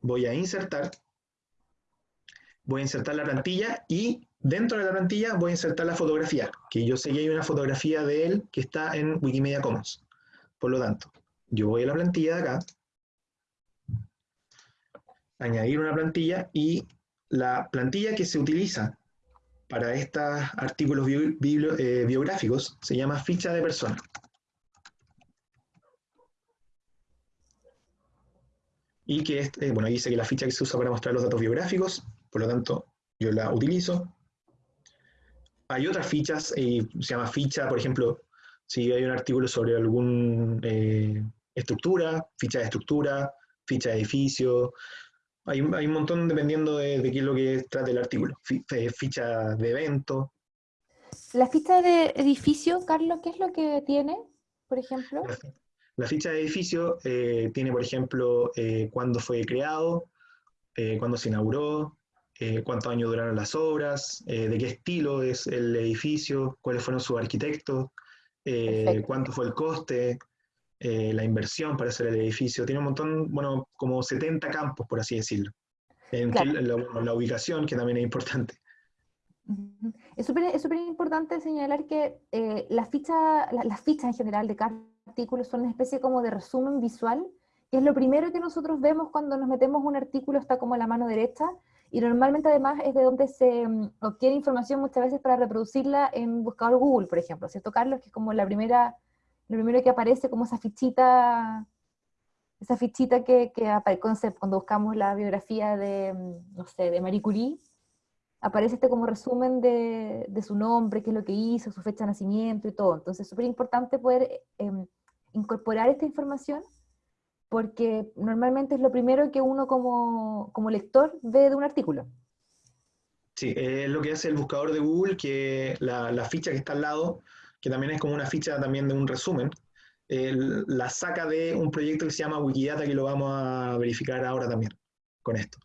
voy a insertar, voy a insertar la plantilla y dentro de la plantilla voy a insertar la fotografía, que yo sé que hay una fotografía de él que está en Wikimedia Commons. Por lo tanto, yo voy a la plantilla de acá, añadir una plantilla y la plantilla que se utiliza para estos artículos eh, biográficos se llama ficha de persona. Y que, este, bueno, dice que la ficha que se usa para mostrar los datos biográficos, por lo tanto, yo la utilizo. Hay otras fichas, y eh, se llama ficha, por ejemplo, si hay un artículo sobre alguna eh, estructura, ficha de estructura, ficha de edificio, hay, un montón dependiendo de, qué es lo que trata el artículo. ficha de evento. La ficha de edificio, Carlos, ¿qué es lo que tiene, por ejemplo? La, ficha de edificio eh, tiene, por ejemplo, eh, cuándo fue creado, eh, cuándo se inauguró, cuántos años duraron las obras, de qué estilo es el edificio, cuáles fueron sus arquitectos, cuánto fue el coste, eh, la inversión para hacer el edificio, tiene un montón, bueno, como 70 campos, por así decirlo. La, ubicación, que también es importante. Es súper importante señalar que eh, las fichas la, fichas en general de cada artículo son una especie como de resumen visual, que es lo primero que nosotros vemos cuando nos metemos un artículo, está como la mano derecha, y normalmente además es de donde se mm, obtiene información muchas veces para reproducirla en buscador Google, por ejemplo, ¿cierto, Carlos? Que es como la primera lo primero que aparece como esa fichita, esa fichita que, que aparece cuando buscamos la biografía de, mm, no sé, de Marie Curie, aparece este como resumen de, de, su nombre, qué es lo que hizo, su fecha de nacimiento y todo. Entonces es súper importante poder em, incorporar esta información porque normalmente es lo primero que uno como, como lector ve de un artículo. Sí, es lo que hace el buscador de Google, que la, la ficha que está al lado que también es como una ficha también de un resumen, la saca de un proyecto que se llama Wikidata, que lo vamos a verificar ahora también con esto.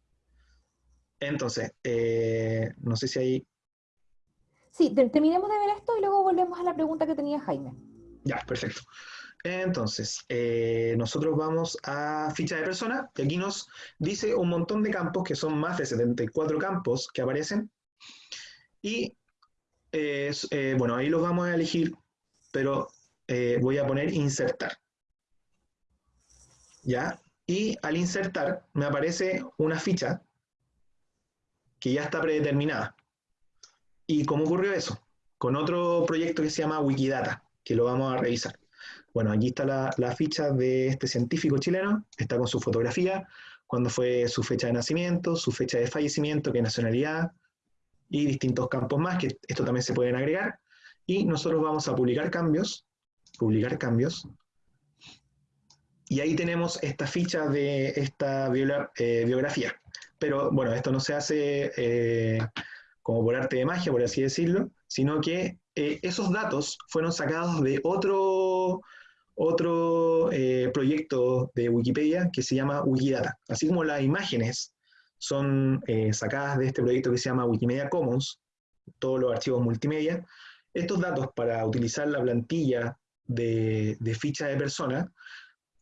Entonces, eh, no sé si hay... Sí, terminemos de ver esto y luego volvemos a la pregunta que tenía Jaime. Ya, perfecto. Entonces, eh, nosotros vamos a ficha de persona, y aquí nos dice un montón de campos, que son más de 74 campos que aparecen, y eh, bueno, ahí los vamos a elegir, pero eh, voy a poner insertar. ¿Ya? Y al insertar me aparece una ficha que ya está predeterminada. ¿Y cómo ocurrió eso? Con otro proyecto que se llama Wikidata, que lo vamos a revisar. Bueno, aquí está la, la ficha de este científico chileno, está con su fotografía, cuándo fue su fecha de nacimiento, su fecha de fallecimiento, qué nacionalidad, y distintos campos más, que esto también se pueden agregar. Y nosotros vamos a publicar cambios, publicar cambios, y ahí tenemos esta ficha de esta eh, biografía. Pero bueno, esto no se hace eh, como por arte de magia, por así decirlo, sino que eh, esos datos fueron sacados de otro, otro eh, proyecto de Wikipedia que se llama Wikidata. Así como las imágenes son eh, sacadas de este proyecto que se llama Wikimedia Commons, todos los archivos multimedia, estos datos para utilizar la plantilla de, ficha de persona,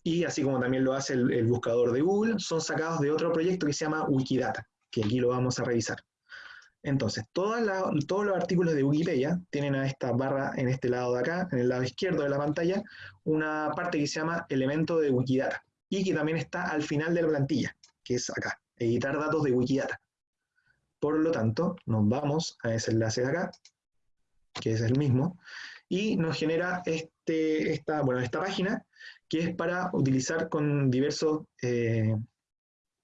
y así como también lo hace el, buscador de Google, son sacados de otro proyecto que se llama Wikidata, que aquí lo vamos a revisar. Entonces, todos los artículos de Wikipedia tienen a esta barra en este lado de acá, en el lado izquierdo de la pantalla, una parte que se llama elemento de Wikidata, y que también está al final de la plantilla, que es acá, editar datos de Wikidata. Por lo tanto, nos vamos a ese enlace de acá, que es el mismo, y nos genera este, esta página que es para utilizar con diversos eh,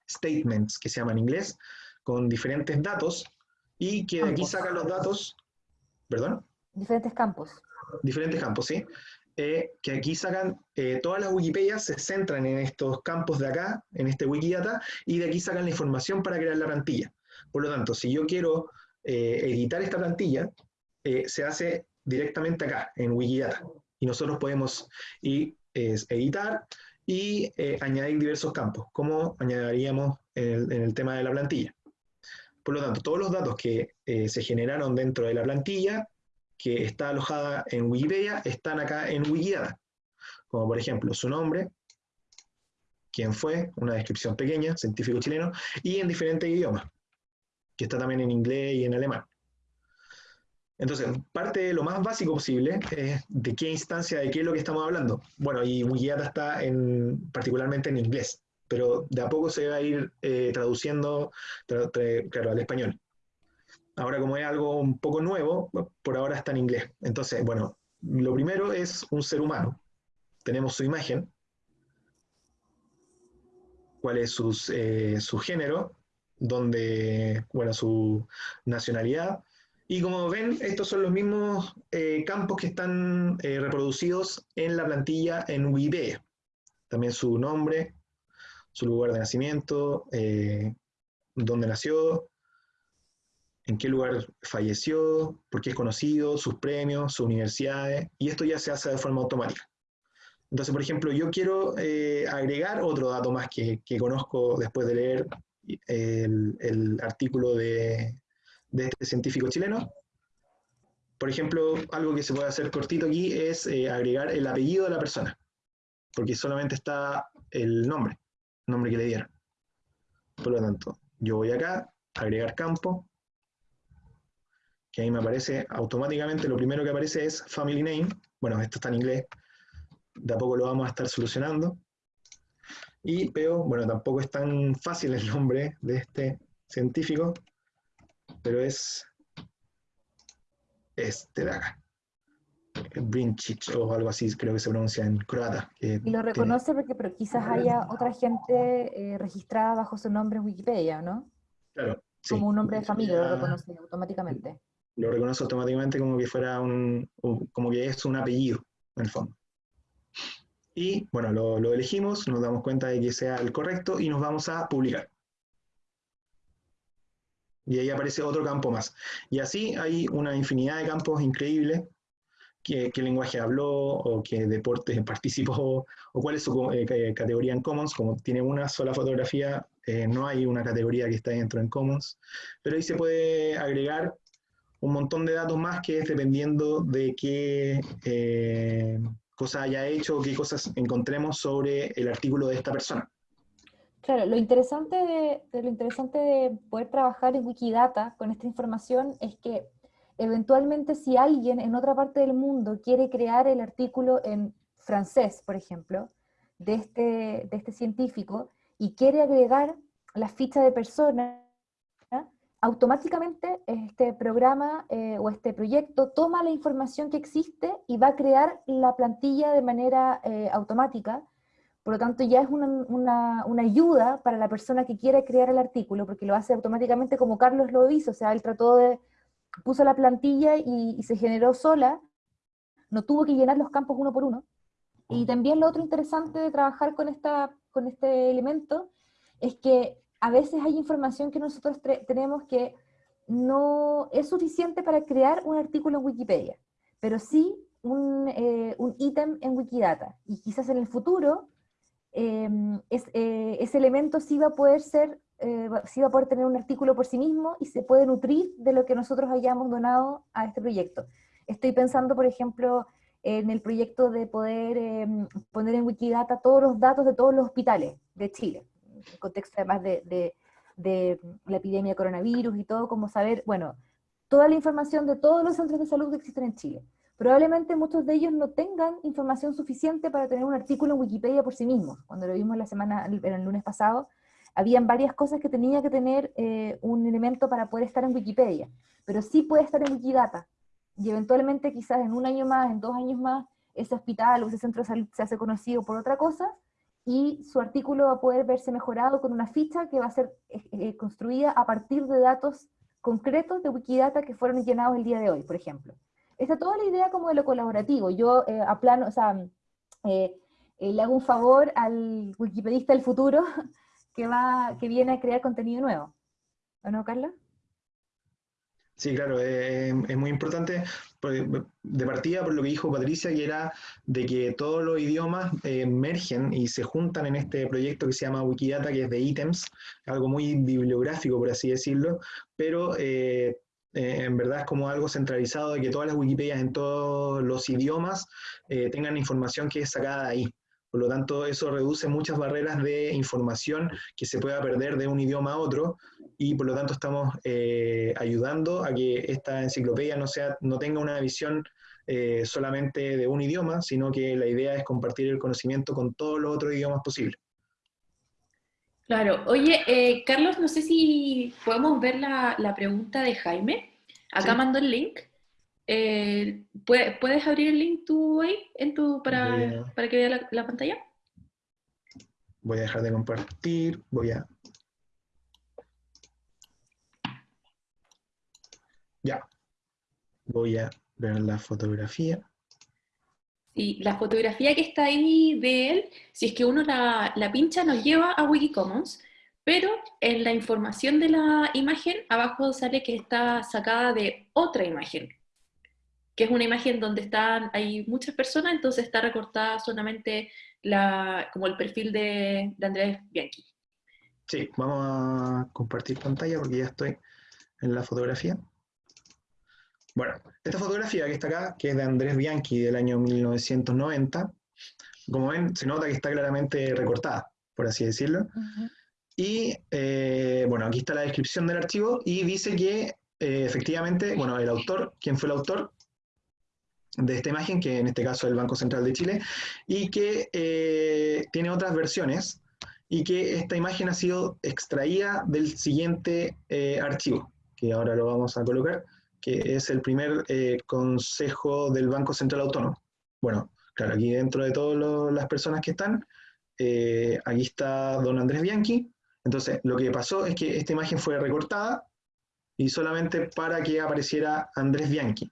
statements, que se llaman en inglés, con diferentes datos, y que de aquí sacan los datos, ¿perdón? Diferentes campos. Diferentes campos, sí. Eh, que aquí sacan, eh, todas las Wikipedias se centran en estos campos de acá, en este Wikidata, y de aquí sacan la información para crear la plantilla. Por lo tanto, si yo quiero editar esta plantilla, se hace directamente acá, en Wikidata. Y nosotros podemos ir, editar y eh, añadir diversos campos, como añadiríamos en el, tema de la plantilla. Por lo tanto, todos los datos que eh, se generaron dentro de la plantilla, que está alojada en Wikipedia, están acá en Wikidata. Como por ejemplo, su nombre, quién fue, una descripción pequeña, científico chileno, y en diferentes idiomas, que está también en inglés y en alemán. Entonces, parte de lo más básico posible es de qué instancia, de qué es lo que estamos hablando. Bueno, y Wikidata está en, particularmente en inglés, pero de a poco se va a ir eh, traduciendo, al español. Ahora, como es algo un poco nuevo, por ahora está en inglés. Entonces, bueno, lo primero es un ser humano. Tenemos su imagen, cuál es eh, su género, donde, bueno, su nacionalidad, y como ven, estos son los mismos eh, campos que están reproducidos en la plantilla en Wikipedia. También su nombre, su lugar de nacimiento, eh, dónde nació, en qué lugar falleció, por qué es conocido, sus premios, sus universidades, y esto ya se hace de forma automática. Entonces, por ejemplo, yo quiero agregar otro dato más que, conozco después de leer el artículo de, de este científico chileno. Por ejemplo, algo que se puede hacer cortito aquí es eh, agregar el apellido de la persona, porque solamente está el nombre, el nombre que le dieron. Por lo tanto, yo voy acá, agregar campo, que ahí me aparece automáticamente, lo primero que aparece es family name, bueno, esto está en inglés, de a poco lo vamos a estar solucionando. Y veo, bueno, tampoco es tan fácil el nombre de este científico, pero es este de acá. Brinchich o algo así, creo que se pronuncia en croata. y lo reconoce porque pero quizás haya otra gente eh, registrada bajo su nombre en Wikipedia, ¿no? Claro. Como un nombre de familia, lo reconoce automáticamente. Lo reconoce automáticamente como que fuera un, como que es un apellido, en el fondo. Y bueno, lo, lo elegimos, nos damos cuenta de que sea el correcto y nos vamos a publicar y ahí aparece otro campo más. Y así hay una infinidad de campos increíbles, qué, lenguaje habló, o qué deporte participó, o cuál es su eh, categoría en Commons, como tiene una sola fotografía, eh, no hay una categoría que está dentro en Commons, pero ahí se puede agregar un montón de datos más que es dependiendo de qué eh, cosa haya hecho o qué cosas encontremos sobre el artículo de esta persona. Claro, lo interesante de, lo interesante de poder trabajar en Wikidata con esta información es que eventualmente si alguien en otra parte del mundo quiere crear el artículo en francés, por ejemplo, de este, de este científico, y quiere agregar la ficha de persona, automáticamente este programa eh, o este proyecto toma la información que existe y va a crear la plantilla de manera eh, automática, por lo tanto, ya es una, ayuda para la persona que quiere crear el artículo, porque lo hace automáticamente como Carlos lo hizo, o sea, él trató de, puso la plantilla y, se generó sola, no tuvo que llenar los campos uno por uno. Y también lo otro interesante de trabajar con, esta, con este elemento es que a veces hay información que nosotros tenemos que no es suficiente para crear un artículo en Wikipedia, pero sí un, eh, un ítem en Wikidata. Y quizás en el futuro em, eh, ese elemento sí va a poder ser, eh, sí va a poder tener un artículo por sí mismo y se puede nutrir de lo que nosotros hayamos donado a este proyecto. Estoy pensando, por ejemplo, en el proyecto de poder em, poner en Wikidata todos los datos de todos los hospitales de Chile, en contexto además de, de, la epidemia de coronavirus y todo, como saber, bueno, toda la información de todos los centros de salud que existen en Chile. Probablemente muchos de ellos no tengan información suficiente para tener un artículo en Wikipedia por sí mismos. Cuando lo vimos la semana, el lunes pasado, habían varias cosas que tenía que tener eh, un elemento para poder estar en Wikipedia, pero sí puede estar en Wikidata, y eventualmente quizás en un año más, en dos años más, ese hospital o ese centro de salud se hace conocido por otra cosa, y su artículo va a poder verse mejorado con una ficha que va a ser eh, eh, construida a partir de datos concretos de Wikidata que fueron llenados el día de hoy, por ejemplo. Esta toda la idea como de lo colaborativo. Yo eh, a plano, o sea, le hago un favor al wikipedista del futuro que, va, que viene a crear contenido nuevo. ¿O no, Carla? Sí, claro, eh, es muy importante de partida por lo que dijo Patricia, que era de que todos los idiomas eh, emergen y se juntan en este proyecto que se llama Wikidata, que es de ítems, algo muy bibliográfico, por así decirlo, pero eh, en verdad es como algo centralizado de que todas las Wikipedias en todos los idiomas tengan información que es sacada ahí. Por lo tanto, eso reduce muchas barreras de información que se pueda perder de un idioma a otro y por lo tanto estamos eh, ayudando a que esta enciclopedia no, sea, no tenga una visión eh, solamente de un idioma, sino que la idea es compartir el conocimiento con todos los otros idiomas posibles. Claro. Oye, eh, Carlos, no sé si podemos ver la, pregunta de Jaime. Acá mando el link. Eh, ¿Puedes abrir el link tú ahí en tu, para, para que vea la, pantalla? Voy a dejar de compartir, voy a... Ya. Voy a ver la fotografía. Sí, la fotografía que está ahí de él, si es que uno la, la pincha, nos lleva a Wikicommons, pero en la información de la imagen, abajo sale que está sacada de otra imagen, que es una imagen donde están, hay muchas personas, entonces está recortada solamente la, como el perfil de, de Andrés Bianchi. Sí, vamos a compartir pantalla porque ya estoy en la fotografía. Bueno, esta fotografía que está acá, que es de Andrés Bianchi del año 1990, como ven, se nota que está claramente recortada, por así decirlo. Y eh, bueno, aquí está la descripción del archivo y dice que eh, efectivamente, bueno, el autor, ¿quién fue el autor? De esta imagen, que en este caso es el Banco Central de Chile, y que eh, tiene otras versiones, y que esta imagen ha sido extraída del siguiente eh, archivo, que ahora lo vamos a colocar, que es el primer eh, consejo del Banco Central Autónomo. Bueno, claro, aquí dentro de todas las personas que están, aquí está don Andrés Bianchi, entonces lo que pasó es que esta imagen fue recortada, y solamente para que apareciera Andrés Bianchi.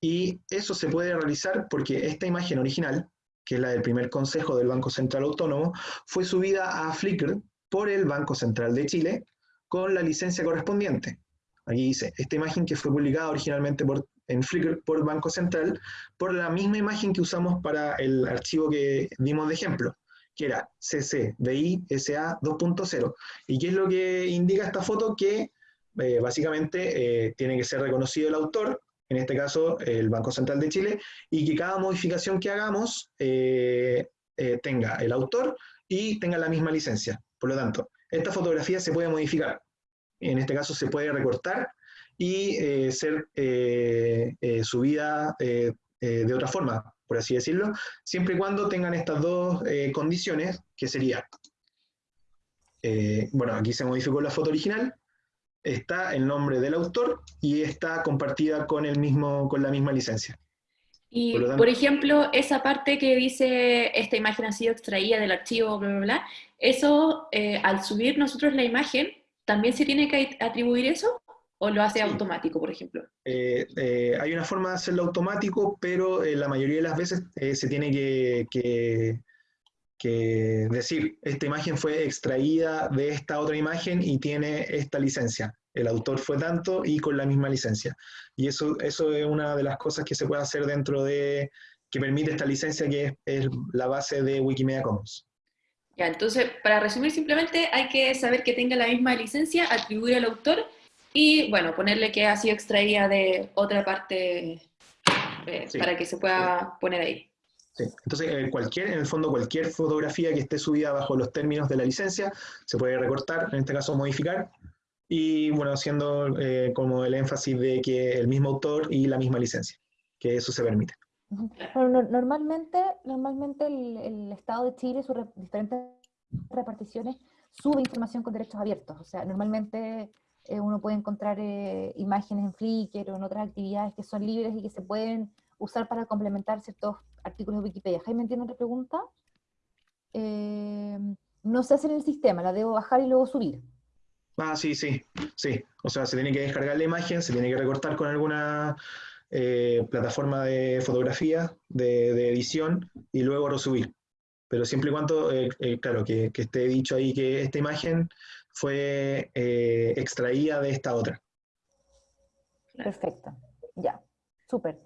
Y eso se puede realizar porque esta imagen original, que es la del primer consejo del Banco Central Autónomo, fue subida a Flickr por el Banco Central de Chile con la licencia correspondiente. Aquí dice, esta imagen que fue publicada originalmente por, en Flickr por Banco Central, por la misma imagen que usamos para el archivo que dimos de ejemplo, que era CCBI-SA 2.0. ¿Y qué es lo que indica esta foto? Que eh, básicamente eh, tiene que ser reconocido el autor en este caso el Banco Central de Chile, y que cada modificación que hagamos eh, eh, tenga el autor y tenga la misma licencia. Por lo tanto, esta fotografía se puede modificar. En este caso se puede recortar y eh, ser subida de otra forma, por así decirlo, siempre y cuando tengan estas dos condiciones, que sería, bueno, aquí se modificó la foto original, está el nombre del autor y está compartida con, el mismo, con la misma licencia. Y, por, ejemplo, esa parte que dice, esta imagen ha sido extraída del archivo, bla, bla, bla, eso, eh, al subir nosotros la imagen, ¿también se tiene que atribuir eso? ¿O lo hace automático, por ejemplo? Eh, eh, hay una forma de hacerlo automático, pero la mayoría de las veces se tiene que, que, que decir, esta imagen fue extraída de esta otra imagen y tiene esta licencia. el autor fue tanto y con la misma licencia. Y eso, eso es una de las cosas que se puede hacer dentro de, que permite esta licencia que es, es la base de Wikimedia Commons. Ya, entonces, para resumir simplemente, hay que saber que tenga la misma licencia, atribuir al autor y, bueno, ponerle que ha sido extraída de otra parte eh, Sí. para que se pueda poner ahí. Sí. Entonces, eh, cualquier, en el fondo, cualquier fotografía que esté subida bajo los términos de la licencia se puede recortar, en este caso modificar, y bueno, haciendo eh, como el énfasis de que el mismo autor y la misma licencia, que eso se permite. Bueno, no- normalmente, normalmente el, el Estado de Chile, sus re- diferentes reparticiones, sube información con derechos abiertos. O sea, normalmente eh, uno puede encontrar eh, imágenes en Flickr o en otras actividades que son libres y que se pueden usar para complementar ciertos artículos de Wikipedia. Jaime, ¿tiene otra pregunta? Eh, no se hace en el sistema, la debo bajar y luego subir. Ah, sí, sí, sí. O sea, se tiene que descargar la imagen, se tiene que recortar con alguna eh, plataforma de fotografía, de, de edición, y luego resubir. Pero siempre y cuando, eh, eh, claro, que, que esté dicho ahí que esta imagen fue eh, extraída de esta otra. Perfecto, ya, súper.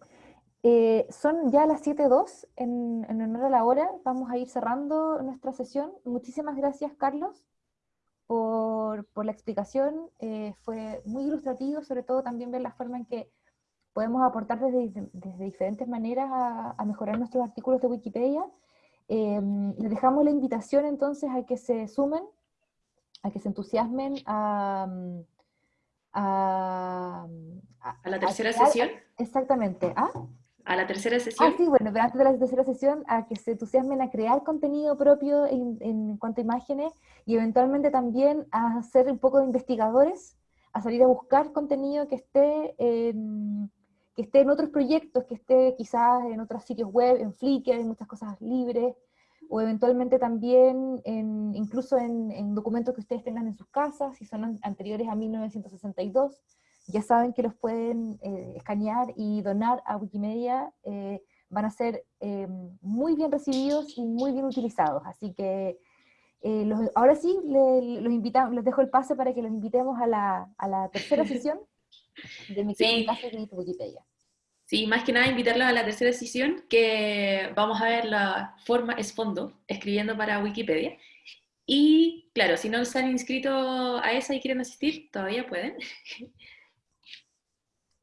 Eh, son ya las 7.02, en, en honor a la hora, vamos a ir cerrando nuestra sesión. Muchísimas gracias, Carlos, por, por la explicación. Eh, fue muy ilustrativo, sobre todo también ver la forma en que podemos aportar desde, desde diferentes maneras a, a mejorar nuestros artículos de Wikipedia. Eh, les dejamos la invitación entonces a que se sumen, a que se entusiasmen a... a A la tercera crear- sesión, Exactamente. ¿Ah? A la tercera Ah, sesión, sí, bueno, pero antes de la tercera sesión, a que se entusiasmen a crear contenido propio en, en cuanto a imágenes y eventualmente también a ser un poco de investigadores, a salir a buscar contenido que esté en, que esté en otros proyectos, que esté quizás en otros sitios web, en Flickr, en muchas cosas libres, o eventualmente también en, incluso en, en documentos que ustedes tengan en sus casas, si son an- anteriores a 1962 ya saben que los pueden eh, escanear y donar a Wikimedia, eh, van a ser eh, muy bien recibidos y muy bien utilizados. Así que eh, los- ahora sí, le- los invitamos, les dejo el pase para que los invitemos a la, a la tercera sesión de Mi Sí. Caso de Wikipedia. Sí, más que nada invitarlos a la tercera sesión, que vamos a ver la forma es fondo, escribiendo para Wikipedia. Y claro, si no se han inscrito a esa y quieren asistir, todavía pueden.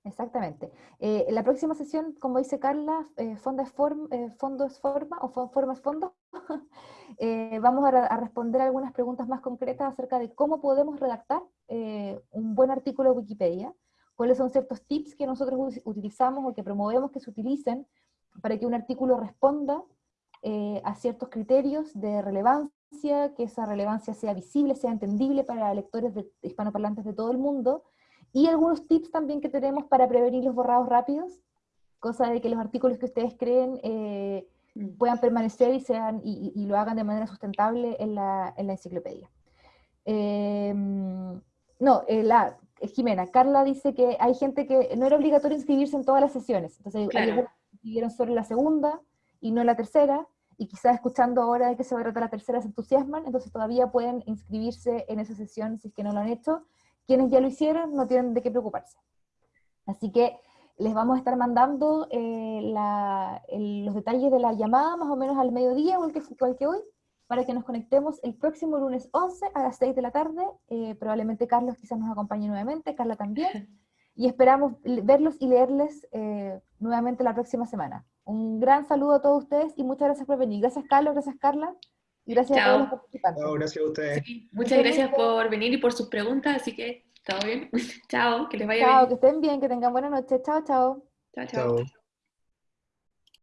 Exactamente. Eh, la próxima sesión, como dice Carla, eh, es form- eh, fondo es forma o fo- forma es fondo. Eh, vamos a, re- a responder algunas preguntas más concretas acerca de cómo podemos redactar eh, un buen artículo de Wikipedia, cuáles son ciertos tips que nosotros utilizamos o que promovemos que se utilicen para que un artículo responda eh, a ciertos criterios de relevancia, que esa relevancia sea visible, sea entendible para lectores de, hispanoparlantes de todo el mundo, y algunos tips también que tenemos para prevenir los borrados rápidos, cosa de que los artículos que ustedes creen eh, Mm. puedan permanecer y, sean, y, y- lo hagan de manera sustentable en la, en la enciclopedia. Eh, no, eh, la, eh, Jimena, Carla dice que hay gente que no era obligatorio inscribirse en todas las sesiones, entonces hay Claro. algunos que inscribieron solo en la segunda y no en la tercera, y quizás escuchando ahora de que se va a tratar la tercera se entusiasman, entonces todavía pueden inscribirse en esa sesión si es que no lo han hecho. Quienes ya lo hicieron no tienen de qué preocuparse. Así que les vamos a estar mandando eh, la- el- los detalles de la llamada más o menos al mediodía, igual que, igual que hoy, para que nos conectemos el próximo lunes 11 a las 6 de la tarde. Eh, probablemente Carlos quizás nos acompañe nuevamente, Carla también. Y esperamos verlos y leerles eh, nuevamente la próxima semana. Un gran saludo a todos ustedes y muchas gracias por venir. Gracias Carlos, gracias Carla, y gracias a Chao. todos los participantes. Chao, gracias a ustedes. Sí, muchas gracias por venir y por sus preguntas, así que todo bien. chao, que les vaya Chao, que bien. estén bien, que tengan buena noche. Chao, chao. Chao, chao. Chao.